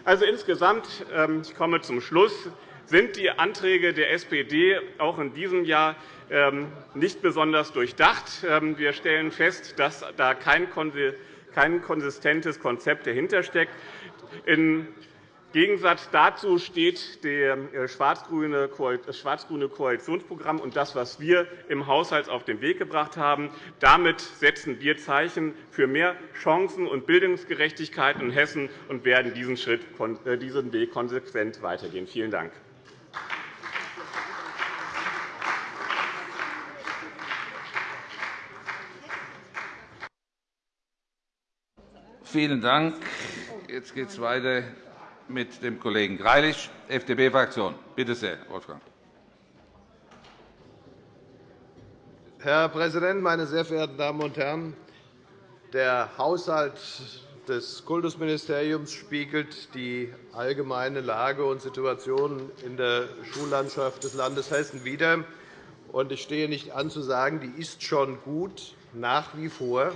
Also insgesamt, ich komme zum Schluss, sind die Anträge der SPD auch in diesem Jahr ähm, nicht besonders durchdacht. Ähm, wir stellen fest, dass da kein konsistentes Konzept dahintersteckt. Im Gegensatz dazu steht äh, das schwarz-grüne Koalitionsprogramm und das, was wir im Haushalt auf den Weg gebracht haben. Damit setzen wir Zeichen für mehr Chancen und Bildungsgerechtigkeit in Hessen und werden diesen, äh, diesen Weg konsequent weitergehen. Vielen Dank. Vielen Dank. Jetzt geht es weiter mit dem Kollegen Greilich, FDP-Fraktion. Bitte sehr, Wolfgang. Herr Präsident, meine sehr verehrten Damen und Herren! Der Haushalt des Kultusministeriums spiegelt die allgemeine Lage und Situation in der Schullandschaft des Landes Hessen wider. Ich stehe nicht an, zu sagen, die ist schon gut, nach wie vor,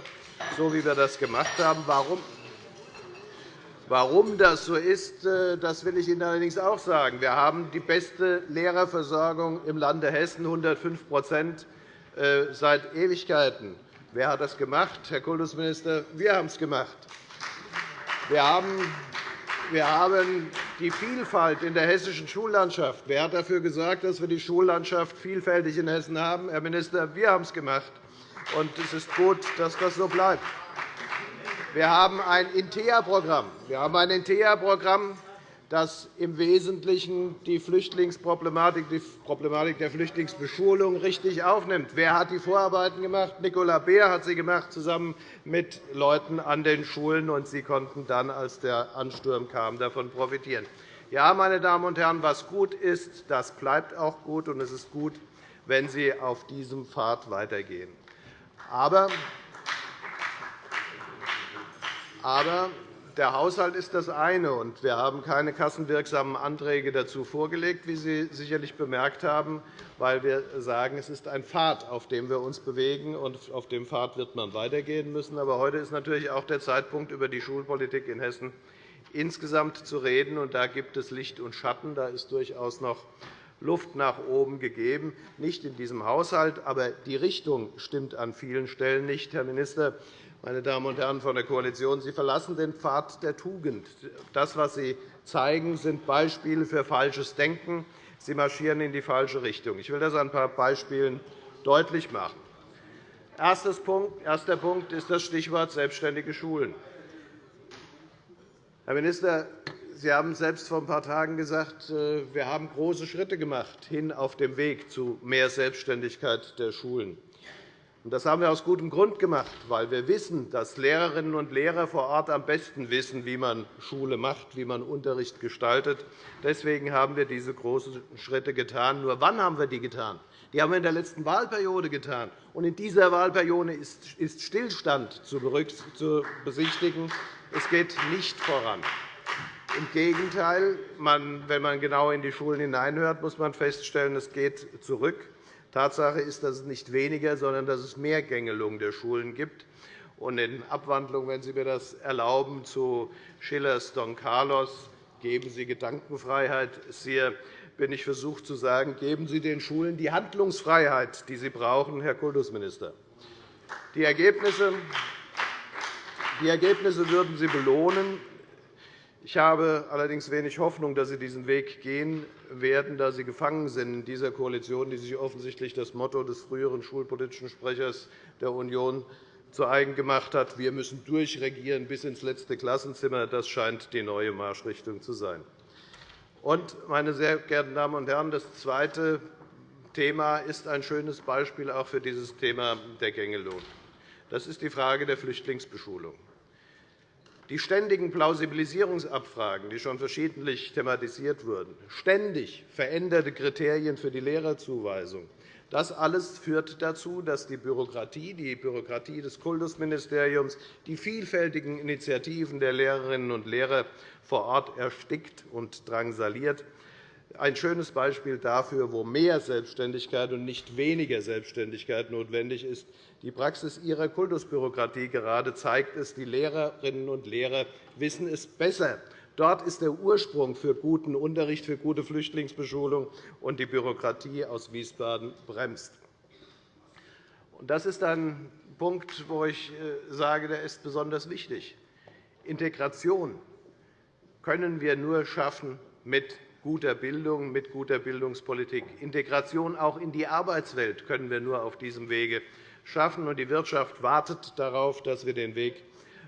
so wie wir das gemacht haben. Warum? Warum das so ist, äh, das will ich Ihnen allerdings auch sagen. Wir haben die beste Lehrerversorgung im Lande Hessen, 105% äh, seit Ewigkeiten. Wer hat das gemacht, Herr Kultusminister? Wir haben es gemacht. Wir haben die Vielfalt in der hessischen Schullandschaft. Wer hat dafür gesorgt, dass wir die Schullandschaft vielfältig in Hessen haben? Herr Minister, wir haben es gemacht. Es ist gut, dass das so bleibt. Wir haben ein INTEA-Programm. Wir haben ein INTEA-Programm, das im Wesentlichen die Flüchtlingsproblematik, die Problematik der Flüchtlingsbeschulung richtig aufnimmt. Wer hat die Vorarbeiten gemacht? Nicola Beer hat sie gemacht, zusammen mit Leuten an den Schulen. Und sie konnten dann, als der Ansturm kam, davon profitieren. Ja, meine Damen und Herren, was gut ist, das bleibt auch gut. Und es ist gut, wenn Sie auf diesem Pfad weitergehen. Aber aber der Haushalt ist das eine, und wir haben keine kassenwirksamen Anträge dazu vorgelegt, wie Sie sicherlich bemerkt haben, weil wir sagen, es ist ein Pfad, auf dem wir uns bewegen, und auf dem Pfad wird man weitergehen müssen. Aber heute ist natürlich auch der Zeitpunkt, über die Schulpolitik in Hessen insgesamt zu reden. Und da gibt es Licht und Schatten. Da ist durchaus noch Luft nach oben gegeben, nicht in diesem Haushalt, aber die Richtung stimmt an vielen Stellen nicht. Herr Minister, meine Damen und Herren von der Koalition, Sie verlassen den Pfad der Tugend. Das, was Sie zeigen, sind Beispiele für falsches Denken. Sie marschieren in die falsche Richtung. Ich will das an ein paar Beispielen deutlich machen. Erster Punkt ist das Stichwort selbstständige Schulen. Herr Minister, Sie haben selbst vor ein paar Tagen gesagt, äh, wir haben große Schritte gemacht hin auf dem Weg zu mehr Selbstständigkeit der Schulen. Das haben wir aus gutem Grund gemacht, weil wir wissen, dass Lehrerinnen und Lehrer vor Ort am besten wissen, wie man Schule macht, wie man Unterricht gestaltet. Deswegen haben wir diese großen Schritte getan. Nur wann haben wir die getan? Die haben wir in der letzten Wahlperiode getan. Und in dieser Wahlperiode ist Stillstand zu besichtigen. Es geht nicht voran. Im Gegenteil, wenn man genau in die Schulen hineinhört, muss man feststellen, es geht zurück. Tatsache ist, dass es nicht weniger, sondern dass es mehr Gängelung der Schulen gibt. Und in Abwandlung, wenn Sie mir das erlauben, zu Schillers Don Carlos, geben Sie Gedankenfreiheit. Hier bin ich versucht zu sagen, geben Sie den Schulen die Handlungsfreiheit, die sie brauchen, Herr Kultusminister. Die Ergebnisse, die Ergebnisse würden Sie belohnen. Ich habe allerdings wenig Hoffnung, dass Sie diesen Weg gehen werden, da Sie gefangen sind in dieser Koalition, die sich offensichtlich das Motto des früheren schulpolitischen Sprechers der Union zu eigen gemacht hat. Wir müssen durchregieren bis ins letzte Klassenzimmer. Das scheint die neue Marschrichtung zu sein. Und, meine sehr geehrten Damen und Herren, das zweite Thema ist ein schönes Beispiel auch für dieses Thema der Gängelohn. Das ist die Frage der Flüchtlingsbeschulung. Die ständigen Plausibilisierungsabfragen, die schon verschiedentlich thematisiert wurden, ständig veränderte Kriterien für die Lehrerzuweisung, das alles führt dazu, dass die Bürokratie, die Bürokratie des Kultusministeriums, die vielfältigen Initiativen der Lehrerinnen und Lehrer vor Ort erstickt und drangsaliert ein schönes Beispiel dafür, wo mehr Selbstständigkeit und nicht weniger Selbstständigkeit notwendig ist. Die Praxis Ihrer Kultusbürokratie gerade zeigt es. Die Lehrerinnen und Lehrer wissen es besser. Dort ist der Ursprung für guten Unterricht, für gute Flüchtlingsbeschulung, und die Bürokratie aus Wiesbaden bremst. Das ist ein Punkt, wo ich äh, sage, der ist besonders wichtig. Integration können wir nur schaffen mit guter Bildung, mit guter Bildungspolitik. Integration auch in die Arbeitswelt können wir nur auf diesem Wege schaffen. Die Wirtschaft wartet darauf, dass wir den Weg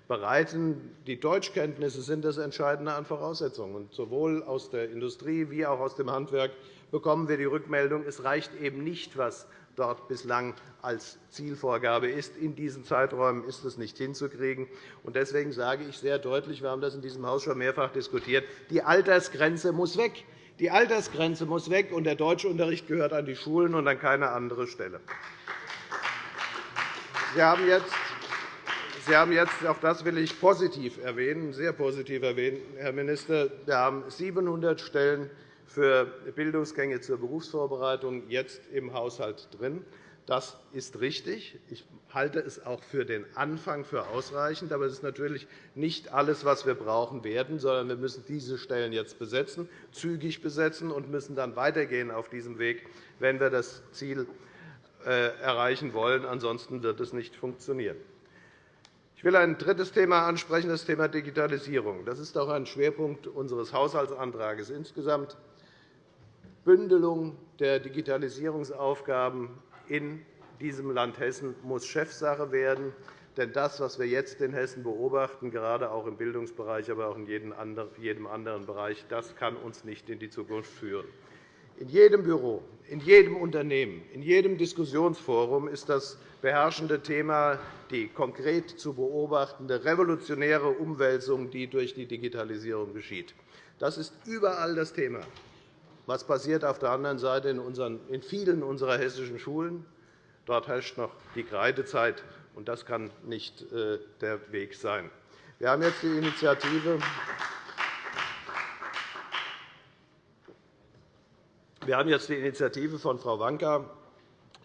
bereiten. Die Deutschkenntnisse sind das Entscheidende an Voraussetzungen. Sowohl aus der Industrie wie auch aus dem Handwerk bekommen wir die Rückmeldung, es reicht eben nicht, was dort bislang als Zielvorgabe ist. In diesen Zeiträumen ist es nicht hinzukriegen. Deswegen sage ich sehr deutlich, wir haben das in diesem Haus schon mehrfach diskutiert, die Altersgrenze muss weg. Die Altersgrenze muss weg, und der Deutschunterricht gehört an die Schulen und an keine andere Stelle. Sie haben jetzt Sie haben jetzt, auch das will ich positiv erwähnen, sehr positiv erwähnen, Herr Minister, wir haben 700 Stellen für Bildungsgänge zur Berufsvorbereitung jetzt im Haushalt drin. Das ist richtig. Ich halte es auch für den Anfang für ausreichend. Aber es ist natürlich nicht alles, was wir brauchen werden, sondern wir müssen diese Stellen jetzt besetzen, zügig besetzen und müssen dann weitergehen auf diesem Weg, wenn wir das Ziel erreichen wollen. Ansonsten wird es nicht funktionieren. Ich will ein drittes Thema ansprechen, das Thema Digitalisierung. Das ist auch ein Schwerpunkt unseres Haushaltsantrags insgesamt. Bündelung der Digitalisierungsaufgaben in diesem Land Hessen muss Chefsache werden. Denn das, was wir jetzt in Hessen beobachten, gerade auch im Bildungsbereich, aber auch in jedem anderen Bereich, das kann uns nicht in die Zukunft führen. In jedem Büro, in jedem Unternehmen, in jedem Diskussionsforum ist das beherrschende Thema die konkret zu beobachtende revolutionäre Umwälzung, die durch die Digitalisierung geschieht. Das ist überall das Thema. Was passiert auf der anderen Seite in vielen unserer hessischen Schulen? Dort herrscht noch die Kreidezeit, und das kann nicht äh, der Weg sein. Wir haben jetzt die Initiative Wir haben jetzt die Initiative von Frau Wanka,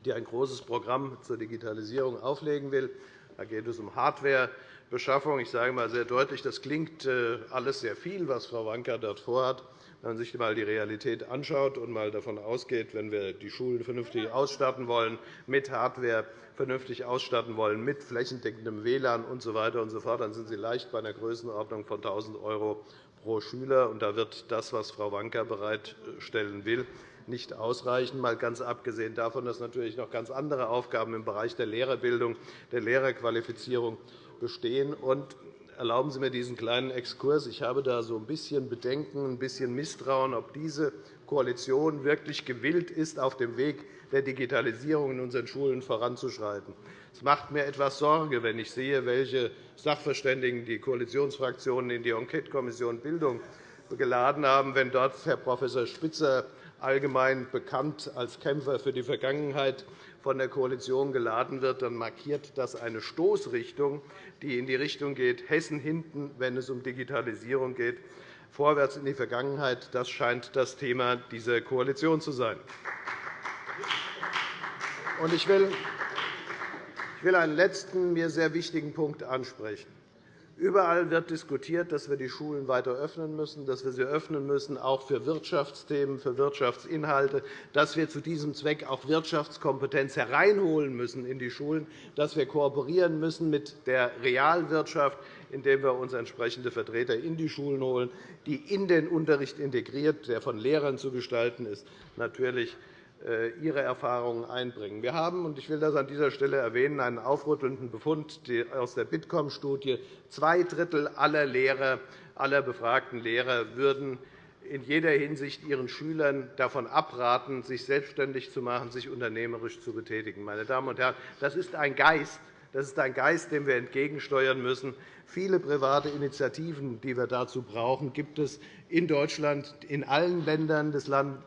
die ein großes Programm zur Digitalisierung auflegen will. Da geht es um Hardwarebeschaffung. Ich sage einmal sehr deutlich, das klingt äh, alles sehr viel, was Frau Wanka dort vorhat. Wenn man sich einmal die Realität anschaut und mal davon ausgeht, wenn wir die Schulen vernünftig ausstatten wollen, mit Hardware vernünftig ausstatten wollen, mit flächendeckendem WLAN usw. So und so fort, dann sind Sie leicht bei einer Größenordnung von 1.000 € pro Schüler. Und da wird das, was Frau Wanka bereitstellen will, nicht ausreichen, mal ganz abgesehen davon, dass natürlich noch ganz andere Aufgaben im Bereich der Lehrerbildung, der Lehrerqualifizierung bestehen. Und Erlauben Sie mir diesen kleinen Exkurs. Ich habe da so ein bisschen Bedenken, ein bisschen Misstrauen, ob diese Koalition wirklich gewillt ist, auf dem Weg der Digitalisierung in unseren Schulen voranzuschreiten. Es macht mir etwas Sorge, wenn ich sehe, welche Sachverständigen die Koalitionsfraktionen in die Enquetekommission Bildung geladen haben, wenn dort Herr Prof. Spitzer allgemein bekannt als Kämpfer für die Vergangenheit von der Koalition geladen wird, dann markiert das eine Stoßrichtung, die in die Richtung geht, Hessen hinten, wenn es um Digitalisierung geht, vorwärts in die Vergangenheit. Das scheint das Thema dieser Koalition zu sein. Ich will einen letzten, mir sehr wichtigen Punkt ansprechen. Überall wird diskutiert, dass wir die Schulen weiter öffnen müssen, dass wir sie öffnen müssen, auch für Wirtschaftsthemen, für Wirtschaftsinhalte, dass wir zu diesem Zweck auch Wirtschaftskompetenz hereinholen müssen in die Schulen, dass wir kooperieren müssen mit der Realwirtschaft, indem wir uns entsprechende Vertreter in die Schulen holen, die in den Unterricht integriert, der von Lehrern zu gestalten ist, natürlich ihre Erfahrungen einbringen. Wir haben, und ich will das an dieser Stelle erwähnen, einen aufrüttelnden Befund aus der Bitkom-Studie. Zwei Drittel aller Lehrer, aller befragten Lehrer würden in jeder Hinsicht ihren Schülern davon abraten, sich selbstständig zu machen, sich unternehmerisch zu betätigen. Meine Damen und Herren, das ist ein Geist, das ist ein Geist, dem wir entgegensteuern müssen. Viele private Initiativen, die wir dazu brauchen, gibt es in Deutschland. In allen Ländern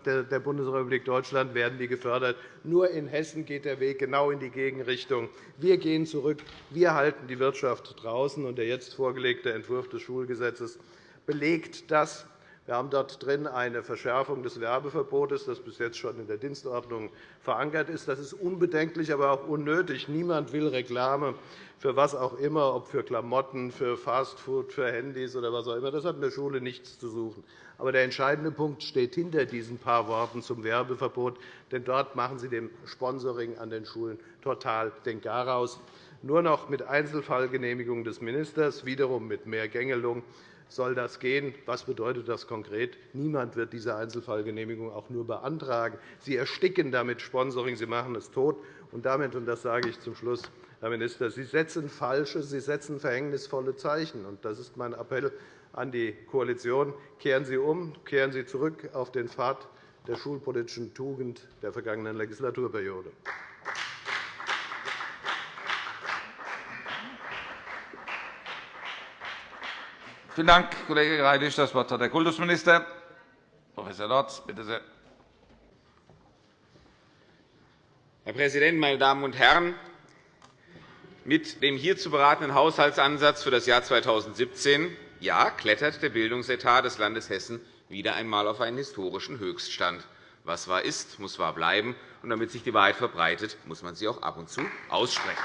der Bundesrepublik Deutschland werden die gefördert. Nur in Hessen geht der Weg genau in die Gegenrichtung. Wir gehen zurück. Wir halten die Wirtschaft draußen. Der jetzt vorgelegte Entwurf des Schulgesetzes belegt das. Wir haben dort drin eine Verschärfung des Werbeverbotes, das bis jetzt schon in der Dienstordnung verankert ist. Das ist unbedenklich, aber auch unnötig. Niemand will Reklame für was auch immer, ob für Klamotten, für Fastfood, für Handys oder was auch immer. Das hat in der Schule nichts zu suchen. Aber der entscheidende Punkt steht hinter diesen paar Worten zum Werbeverbot. Denn dort machen Sie dem Sponsoring an den Schulen total den Garaus. Nur noch mit Einzelfallgenehmigung des Ministers, wiederum mit mehr Gängelung soll das gehen. Was bedeutet das konkret? Niemand wird diese Einzelfallgenehmigung auch nur beantragen. Sie ersticken damit Sponsoring, Sie machen es tot. Und damit, und das sage ich zum Schluss, Herr Minister, Sie setzen falsche, Sie setzen verhängnisvolle Zeichen. Und das ist mein Appell an die Koalition. Kehren Sie um, kehren Sie zurück auf den Pfad der schulpolitischen Tugend der vergangenen Legislaturperiode. Vielen Dank, Kollege Greilich. Das Wort hat der Kultusminister. Prof. Lorz, bitte sehr. Herr Präsident, meine Damen und Herren! Mit dem hier zu beratenden Haushaltsansatz für das Jahr 2017 ja, klettert der Bildungsetat des Landes Hessen wieder einmal auf einen historischen Höchststand. Was wahr ist, muss wahr bleiben. Und damit sich die Wahrheit verbreitet, muss man sie auch ab und zu aussprechen.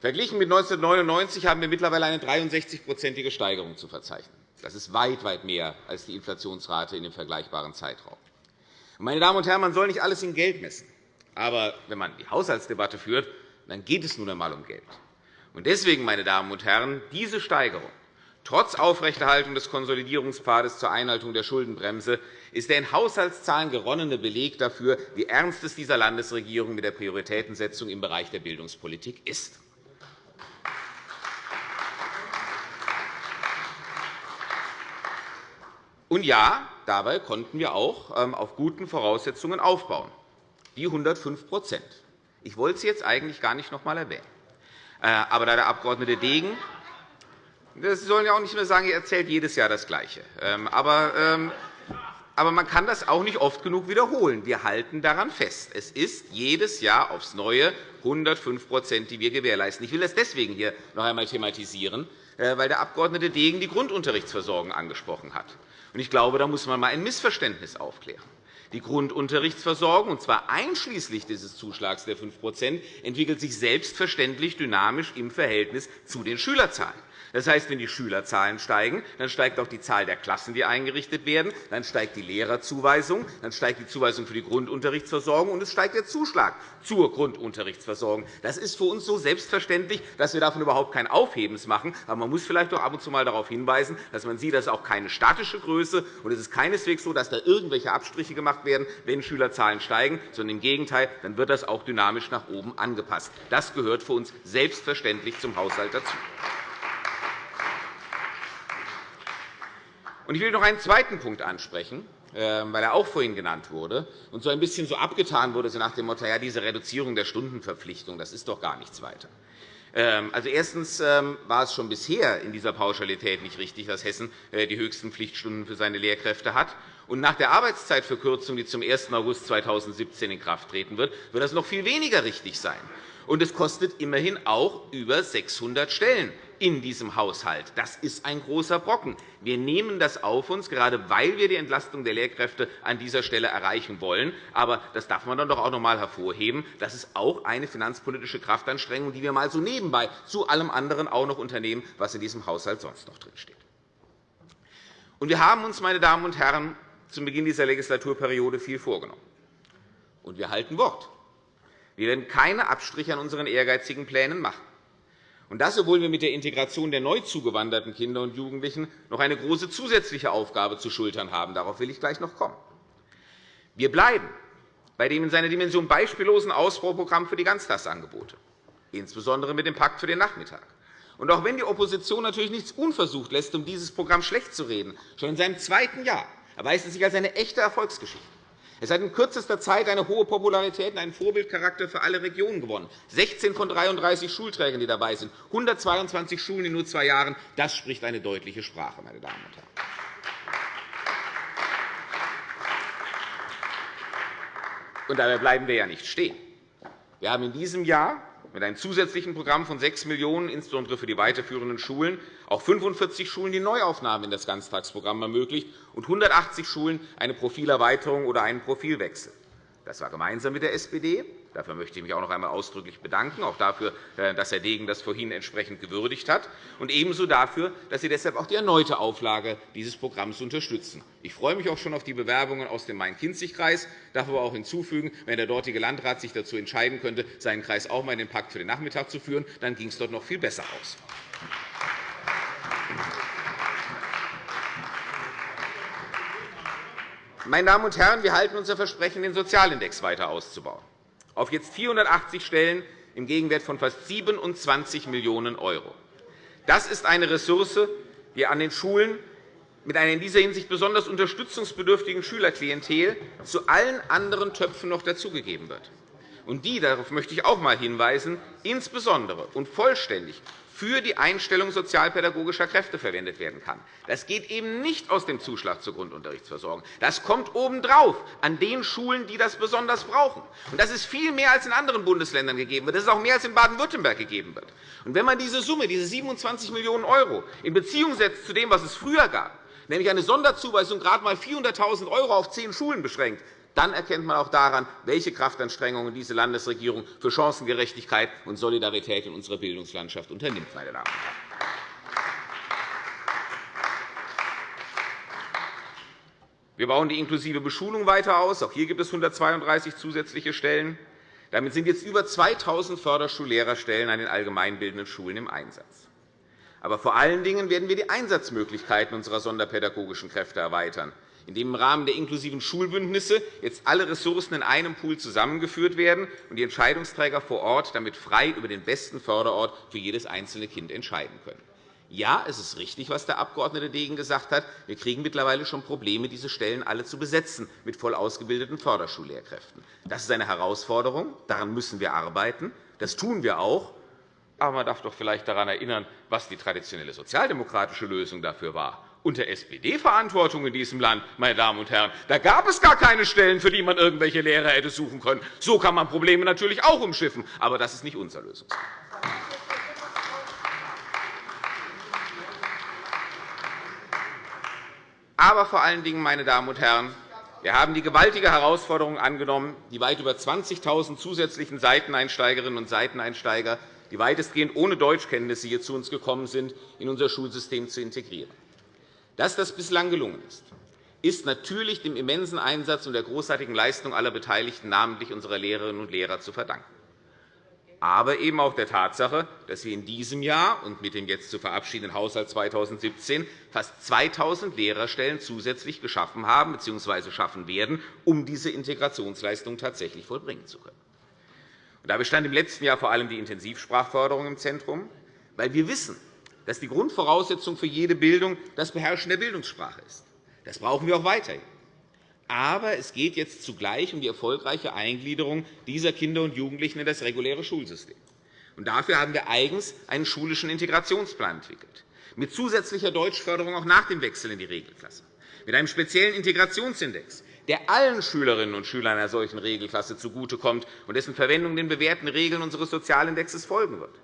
Verglichen mit 1999 haben wir mittlerweile eine 63-prozentige Steigerung zu verzeichnen. Das ist weit, weit mehr als die Inflationsrate in dem vergleichbaren Zeitraum. Meine Damen und Herren, man soll nicht alles in Geld messen. Aber wenn man die Haushaltsdebatte führt, dann geht es nun einmal um Geld. Deswegen, meine Damen und Herren, diese Steigerung trotz Aufrechterhaltung des Konsolidierungspfades zur Einhaltung der Schuldenbremse ist der in Haushaltszahlen geronnene Beleg dafür, wie ernst es dieser Landesregierung mit der Prioritätensetzung im Bereich der Bildungspolitik ist. Und ja, dabei konnten wir auch ähm, auf guten Voraussetzungen aufbauen, die 105% Ich wollte sie jetzt eigentlich gar nicht noch einmal erwähnen. Äh, aber da der Abg. Degen Sie sollen ja auch nicht mehr sagen, er erzählt jedes Jahr das Gleiche. Ähm, aber, ähm, aber man kann das auch nicht oft genug wiederholen. Wir halten daran fest. Es ist jedes Jahr aufs Neue 105% die wir gewährleisten. Ich will das deswegen hier noch einmal thematisieren, weil der Abg. Degen die Grundunterrichtsversorgung angesprochen hat. Ich glaube, da muss man einmal ein Missverständnis aufklären. Die Grundunterrichtsversorgung, und zwar einschließlich dieses Zuschlags der 5% entwickelt sich selbstverständlich dynamisch im Verhältnis zu den Schülerzahlen. Das heißt, wenn die Schülerzahlen steigen, dann steigt auch die Zahl der Klassen, die eingerichtet werden, dann steigt die Lehrerzuweisung, dann steigt die Zuweisung für die Grundunterrichtsversorgung, und es steigt der Zuschlag zur Grundunterrichtsversorgung. Das ist für uns so selbstverständlich, dass wir davon überhaupt kein Aufhebens machen. Aber man muss vielleicht doch ab und zu einmal darauf hinweisen, dass man sieht, dass auch keine statische Größe und es ist keineswegs so, dass da irgendwelche Abstriche gemacht werden, wenn Schülerzahlen steigen, sondern im Gegenteil, dann wird das auch dynamisch nach oben angepasst. Das gehört für uns selbstverständlich zum Haushalt dazu. Ich will noch einen zweiten Punkt ansprechen, ähm, weil er auch vorhin genannt wurde und so ein bisschen so abgetan wurde, nach dem Motto, ja, diese Reduzierung der Stundenverpflichtung, das ist doch gar nichts weiter. Ähm, also, erstens ähm, war es schon bisher in dieser Pauschalität nicht richtig, dass Hessen äh, die höchsten Pflichtstunden für seine Lehrkräfte hat. Und nach der Arbeitszeitverkürzung, die zum 1. August 2017 in Kraft treten wird, wird das noch viel weniger richtig sein. Und es kostet immerhin auch über 600 Stellen in diesem Haushalt. Das ist ein großer Brocken. Wir nehmen das auf uns, gerade weil wir die Entlastung der Lehrkräfte an dieser Stelle erreichen wollen. Aber das darf man dann doch auch noch einmal hervorheben. Das ist auch eine finanzpolitische Kraftanstrengung, die wir mal so nebenbei zu allem anderen auch noch unternehmen, was in diesem Haushalt sonst noch drinsteht. Wir haben uns, meine Damen und Herren, zum Beginn dieser Legislaturperiode viel vorgenommen. Und wir halten Wort. Wir werden keine Abstriche an unseren ehrgeizigen Plänen machen. Und das, obwohl wir mit der Integration der neu zugewanderten Kinder und Jugendlichen noch eine große zusätzliche Aufgabe zu schultern haben. Darauf will ich gleich noch kommen. Wir bleiben bei dem in seiner Dimension beispiellosen Ausbauprogramm für die Ganztagsangebote, insbesondere mit dem Pakt für den Nachmittag. Und auch wenn die Opposition natürlich nichts unversucht lässt, um dieses Programm schlecht zu reden, schon in seinem zweiten Jahr erweist es sich als eine echte Erfolgsgeschichte. Es hat in kürzester Zeit eine hohe Popularität und einen Vorbildcharakter für alle Regionen gewonnen. 16 von 33 Schulträgern, die dabei sind, 122 Schulen in nur zwei Jahren. Das spricht eine deutliche Sprache, meine Damen und Herren. Und dabei bleiben wir ja nicht stehen. Wir haben in diesem Jahr mit einem zusätzlichen Programm von 6 Millionen €, insbesondere für die weiterführenden Schulen, auch 45 Schulen die Neuaufnahme in das Ganztagsprogramm ermöglicht und 180 Schulen eine Profilerweiterung oder einen Profilwechsel. Das war gemeinsam mit der SPD. Dafür möchte ich mich auch noch einmal ausdrücklich bedanken, auch dafür, äh, dass Herr Degen das vorhin entsprechend gewürdigt hat, und ebenso dafür, dass Sie deshalb auch die erneute Auflage dieses Programms unterstützen. Ich freue mich auch schon auf die Bewerbungen aus dem Main-Kinzig-Kreis. Ich darf aber auch hinzufügen, wenn der dortige Landrat sich dazu entscheiden könnte, seinen Kreis auch einmal in den Pakt für den Nachmittag zu führen, dann ging es dort noch viel besser aus. Meine Damen und Herren, wir halten unser Versprechen, den Sozialindex weiter auszubauen, auf jetzt 480 Stellen im Gegenwert von fast 27 Millionen €. Das ist eine Ressource, die an den Schulen mit einer in dieser Hinsicht besonders unterstützungsbedürftigen Schülerklientel zu allen anderen Töpfen noch dazugegeben wird. und die, darauf möchte ich auch einmal hinweisen, insbesondere und vollständig für die Einstellung sozialpädagogischer Kräfte verwendet werden kann. Das geht eben nicht aus dem Zuschlag zur Grundunterrichtsversorgung. Das kommt obendrauf an den Schulen, die das besonders brauchen. das ist viel mehr, als in anderen Bundesländern gegeben wird. Das ist auch mehr, als in Baden-Württemberg gegeben wird. wenn man diese Summe, diese 27 Millionen € in Beziehung setzt zu dem, was es früher gab, nämlich eine Sonderzuweisung gerade einmal 400.000 € auf zehn Schulen beschränkt, dann erkennt man auch daran, welche Kraftanstrengungen diese Landesregierung für Chancengerechtigkeit und Solidarität in unserer Bildungslandschaft unternimmt. Meine Damen und Herren. Wir bauen die inklusive Beschulung weiter aus. Auch hier gibt es 132 zusätzliche Stellen. Damit sind jetzt über 2.000 Förderschullehrerstellen an den allgemeinbildenden Schulen im Einsatz. Aber vor allen Dingen werden wir die Einsatzmöglichkeiten unserer sonderpädagogischen Kräfte erweitern in dem im Rahmen der inklusiven Schulbündnisse jetzt alle Ressourcen in einem Pool zusammengeführt werden und die Entscheidungsträger vor Ort damit frei über den besten Förderort für jedes einzelne Kind entscheiden können. Ja, es ist richtig, was der Abg. Degen gesagt hat. Wir kriegen mittlerweile schon Probleme, diese Stellen alle zu besetzen mit voll ausgebildeten Förderschullehrkräften. Das ist eine Herausforderung. Daran müssen wir arbeiten. Das tun wir auch. Aber man darf doch vielleicht daran erinnern, was die traditionelle sozialdemokratische Lösung dafür war unter SPD-Verantwortung in diesem Land, meine Damen und Herren. Da gab es gar keine Stellen, für die man irgendwelche Lehrer hätte suchen können. So kann man Probleme natürlich auch umschiffen. Aber das ist nicht unser Lösungsweg. Aber vor allen Dingen, meine Damen und Herren, wir haben die gewaltige Herausforderung angenommen, die weit über 20.000 zusätzlichen Seiteneinsteigerinnen und Seiteneinsteiger, die weitestgehend ohne Deutschkenntnisse hier zu uns gekommen sind, in unser Schulsystem zu integrieren. Dass das bislang gelungen ist, ist natürlich dem immensen Einsatz und der großartigen Leistung aller Beteiligten, namentlich unserer Lehrerinnen und Lehrer, zu verdanken. Aber eben auch der Tatsache, dass wir in diesem Jahr und mit dem jetzt zu verabschiedenden Haushalt 2017 fast 2.000 Lehrerstellen zusätzlich geschaffen haben bzw. schaffen werden, um diese Integrationsleistung tatsächlich vollbringen zu können. Dabei stand im letzten Jahr vor allem die Intensivsprachförderung im Zentrum, weil wir wissen, dass die Grundvoraussetzung für jede Bildung das Beherrschen der Bildungssprache ist. Das brauchen wir auch weiterhin. Aber es geht jetzt zugleich um die erfolgreiche Eingliederung dieser Kinder und Jugendlichen in das reguläre Schulsystem. dafür haben wir eigens einen schulischen Integrationsplan entwickelt, mit zusätzlicher Deutschförderung auch nach dem Wechsel in die Regelklasse, mit einem speziellen Integrationsindex, der allen Schülerinnen und Schülern einer solchen Regelklasse zugutekommt und dessen Verwendung den bewährten Regeln unseres Sozialindexes folgen wird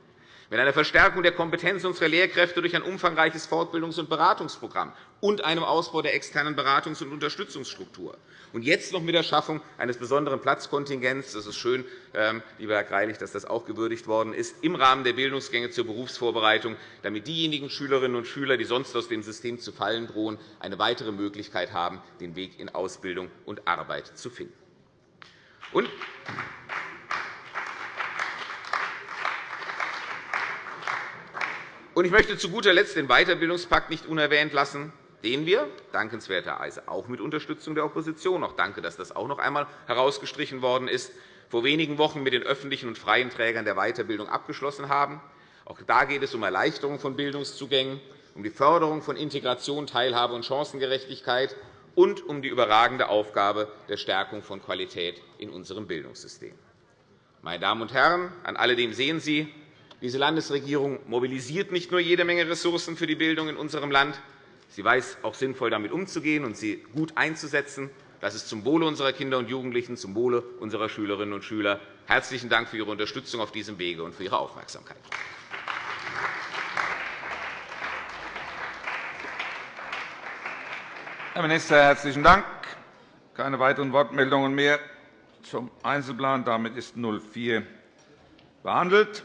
mit einer Verstärkung der Kompetenz unserer Lehrkräfte durch ein umfangreiches Fortbildungs- und Beratungsprogramm und einem Ausbau der externen Beratungs- und Unterstützungsstruktur. Und jetzt noch mit der Schaffung eines besonderen Platzkontingents. Das ist schön, ähm, lieber Herr Greilich, dass das auch gewürdigt worden ist, im Rahmen der Bildungsgänge zur Berufsvorbereitung, damit diejenigen Schülerinnen und Schüler, die sonst aus dem System zu fallen drohen, eine weitere Möglichkeit haben, den Weg in Ausbildung und Arbeit zu finden. Ich möchte zu guter Letzt den Weiterbildungspakt nicht unerwähnt lassen, den wir dankenswerterweise auch mit Unterstützung der Opposition – auch danke, dass das auch noch einmal herausgestrichen worden ist – vor wenigen Wochen mit den öffentlichen und freien Trägern der Weiterbildung abgeschlossen haben. Auch da geht es um Erleichterung von Bildungszugängen, um die Förderung von Integration, Teilhabe und Chancengerechtigkeit und um die überragende Aufgabe der Stärkung von Qualität in unserem Bildungssystem. Meine Damen und Herren, an alledem sehen Sie, diese Landesregierung mobilisiert nicht nur jede Menge Ressourcen für die Bildung in unserem Land. Sie weiß auch sinnvoll damit umzugehen und sie gut einzusetzen. Das ist zum Wohle unserer Kinder und Jugendlichen, zum Wohle unserer Schülerinnen und Schüler. Herzlichen Dank für Ihre Unterstützung auf diesem Wege und für Ihre Aufmerksamkeit. Herr Minister, herzlichen Dank. Keine weiteren Wortmeldungen mehr zum Einzelplan. Damit ist 04 behandelt.